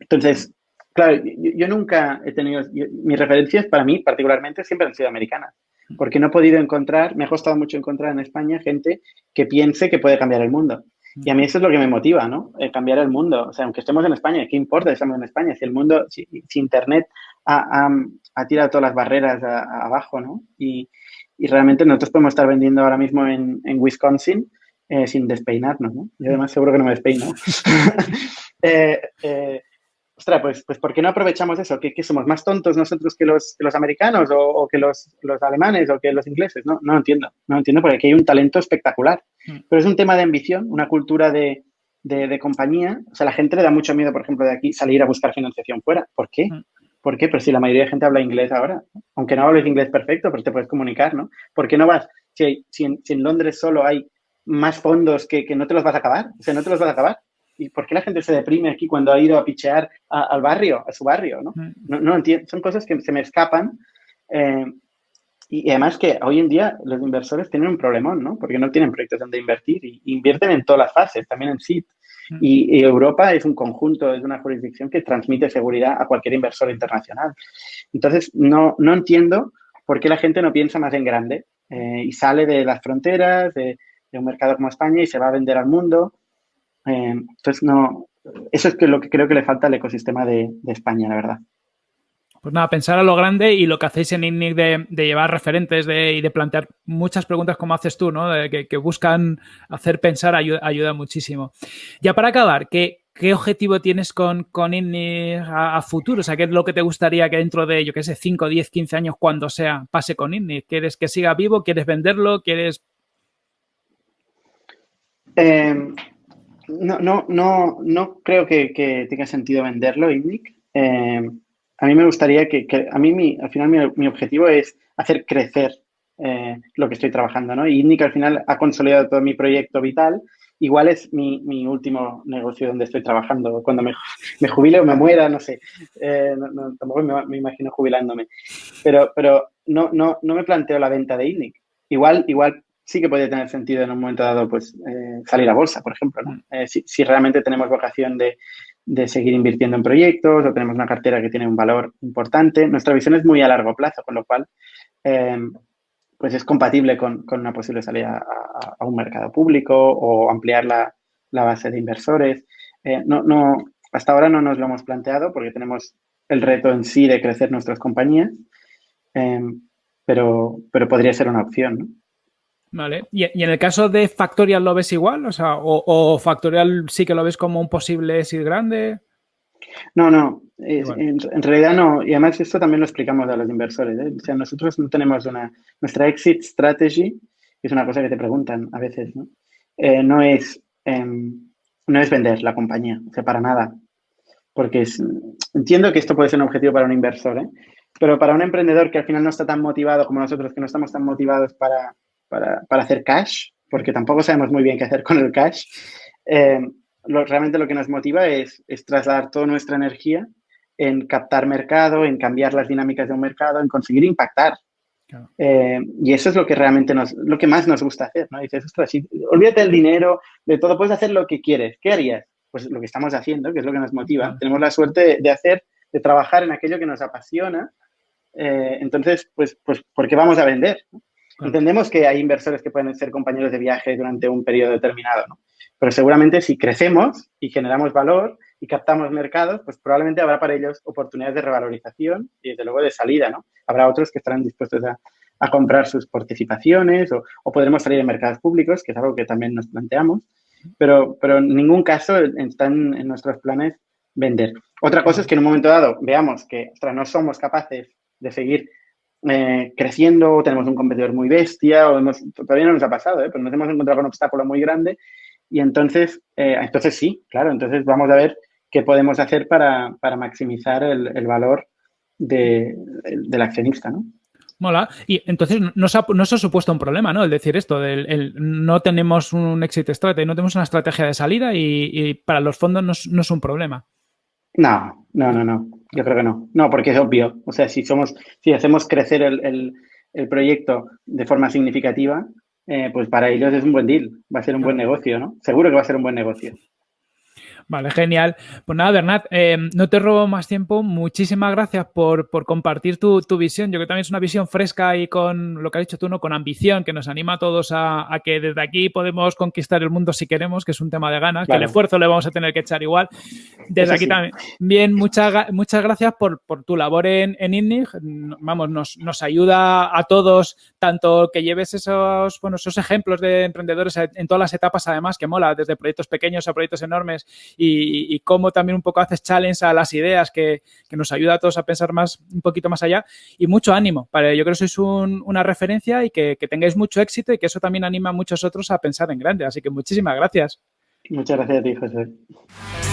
entonces, claro, yo, nunca he tenido, mis referencias para mí particularmente siempre han sido americanas, porque no he podido encontrar, me ha costado mucho encontrar en España gente que piense que puede cambiar el mundo. Y a mí eso es lo que me motiva, ¿no? cambiar el mundo. O sea, aunque estemos en España, ¿qué importa si estamos en España? Si el mundo, si, Internet ha, tirado todas las barreras abajo, ¿no? Y, realmente nosotros podemos estar vendiendo ahora mismo en, en Wisconsin eh, sin despeinarnos, ¿no? Yo además seguro que no me despeino. eh, eh, ostras, pues, pues ¿por qué no aprovechamos eso? ¿Que, somos más tontos nosotros que los, los americanos o, que los, los, alemanes o que los ingleses? No, no entiendo, no entiendo porque aquí hay un talento espectacular. Mm. Pero es un tema de ambición, una cultura de, de, compañía. O sea, la gente le da mucho miedo, por ejemplo, de aquí salir a buscar financiación fuera. ¿Por qué? Mm. ¿Por qué? Pero si la mayoría de gente habla inglés ahora, aunque no hables inglés perfecto, pero te puedes comunicar, ¿no? ¿Por qué no vas? Si, si, si en Londres solo hay más fondos que, no te los vas a acabar. O sea, no te los vas a acabar. ¿Y por qué la gente se deprime aquí cuando ha ido a pichear al barrio, a su barrio? ¿no? No, no entiendo. Son cosas que se me escapan. Eh, y además que hoy en día los inversores tienen un problemón, ¿no? Porque no tienen proyectos donde invertir y invierten en todas las fases, también en SIT. Y, Europa es un conjunto, es una jurisdicción que transmite seguridad a cualquier inversor internacional. Entonces, no, no entiendo por qué la gente no piensa más en grande eh, y sale de las fronteras, de, de un mercado como España y se va a vender al mundo. Eh, entonces, no, eso es que lo que creo que le falta al ecosistema de, España, la verdad. Pues nada, pensar a lo grande y lo que hacéis en INNIC de, llevar referentes y de plantear muchas preguntas como haces tú, ¿no? que, buscan hacer pensar ayuda, ayuda, muchísimo. Ya para acabar, ¿qué, ¿qué objetivo tienes con, con a, futuro? O sea, ¿qué es lo que te gustaría que dentro de, yo qué sé, 5, 10, 15 años, cuando sea, pase con INNIC? ¿Quieres que siga vivo? ¿Quieres venderlo? ¿Quieres...? Em, no, no, no, creo que, tenga sentido venderlo, INNIC. Em, a mí me gustaría que, a mí mi, al final mi, objetivo es hacer crecer eh, lo que estoy trabajando, ¿no? Y INNIC al final ha consolidado todo mi proyecto vital igual es mi, mi, último negocio donde estoy trabajando. Cuando me, me jubile o me muera, no sé. Eh, tampoco me, imagino jubilándome. Pero, pero no, no, no me planteo la venta de INNIC. Igual, igual sí que puede tener sentido en un momento dado pues eh, salir a bolsa, por ejemplo. ¿no? Eh, si, realmente tenemos vocación de, de, seguir invirtiendo en proyectos o tenemos una cartera que tiene un valor importante. Nuestra visión es muy a largo plazo, con lo cual pues es compatible con, una posible salida a, un mercado público o ampliar la, base de inversores. Eh, no, no, hasta ahora no nos lo hemos planteado porque tenemos el reto en sí de crecer nuestras compañías, em, pero, pero podría ser una opción. Vale. ¿Y, en el caso de Factorial lo ves igual? O sea, o, Factorial sí que lo ves como un posible exit grande? No, no, en, realidad no. Y además esto también lo explicamos a los inversores. ¿eh? O sea, nosotros no tenemos una... Nuestra exit strategy, que es una cosa que te preguntan a veces, ¿no? Eh, no, es, em, no es vender la compañía, o sea, para nada. Porque entiendo que esto puede ser un objetivo para un inversor, ¿eh? pero para un emprendedor que al final no está tan motivado como nosotros, que no estamos tan motivados para, para, para hacer cash, porque tampoco sabemos muy bien qué hacer con el cash, eh, realmente lo que nos motiva es, trasladar toda nuestra energía en captar mercado, en cambiar las dinámicas de un mercado, en conseguir impactar. Eh, y eso es lo que realmente nos, lo que más nos gusta hacer, ¿no? Dices, ostras, olvídate del dinero, de todo, puedes hacer lo que quieres. ¿Qué harías? Pues lo que estamos haciendo, que es lo que nos motiva. Tenemos la suerte de, hacer, de trabajar en aquello que nos apasiona. Eh, entonces, pues, pues, ¿por qué vamos a vender? Entendemos que hay inversores que pueden ser compañeros de viaje durante un periodo determinado, ¿no? Pero seguramente si crecemos y generamos valor y captamos mercados, pues probablemente habrá para ellos oportunidades de revalorización y desde luego de salida, ¿no? Habrá otros que estarán dispuestos a, comprar sus participaciones o, podremos salir en mercados públicos, que es algo que también nos planteamos, pero, pero en ningún caso están en nuestros planes vender. Otra cosa es que en un momento dado veamos que no somos capaces de seguir eh, creciendo, o tenemos un competidor muy bestia, o todavía no nos ha pasado, ¿eh? pero nos hemos encontrado con un obstáculo muy grande y entonces, eh, entonces sí, claro, entonces vamos a ver qué podemos hacer para, maximizar el, valor de, del accionista, ¿no? Mola. Y entonces no se, ha, no se ha supuesto un problema, ¿no? El decir esto, del, no tenemos un exit strategy, no tenemos una estrategia de salida y, para los fondos no es, un problema. No, no, no, no. Yo creo que no. No, porque es obvio. O sea, si somos, si hacemos crecer el, el proyecto de forma significativa, eh, pues para ellos es un buen deal, va a ser un buen negocio, ¿no? Seguro que va a ser un buen negocio. Vale, genial. Pues nada, Bernat, eh, no te robo más tiempo. Muchísimas gracias por, compartir tu, visión. Yo creo que también es una visión fresca y con lo que has dicho tú, ¿no? Con ambición, que nos anima a todos a, que desde aquí podemos conquistar el mundo si queremos, que es un tema de ganas, que el esfuerzo le vamos a tener que echar igual. Desde aquí también. Bien, muchas, muchas gracias por, tu labor en, en INNIG. Vamos, nos, nos ayuda a todos, tanto que lleves esos, bueno, esos ejemplos de emprendedores en todas las etapas, además, que mola, desde proyectos pequeños a proyectos enormes y, cómo también un poco haces challenge a las ideas que, nos ayuda a todos a pensar más un poquito más allá y mucho ánimo. Para, yo creo que sois una referencia y que, tengáis mucho éxito y que eso también anima a muchos otros a pensar en grande. Así que muchísimas gracias. Muchas gracias a ti, José.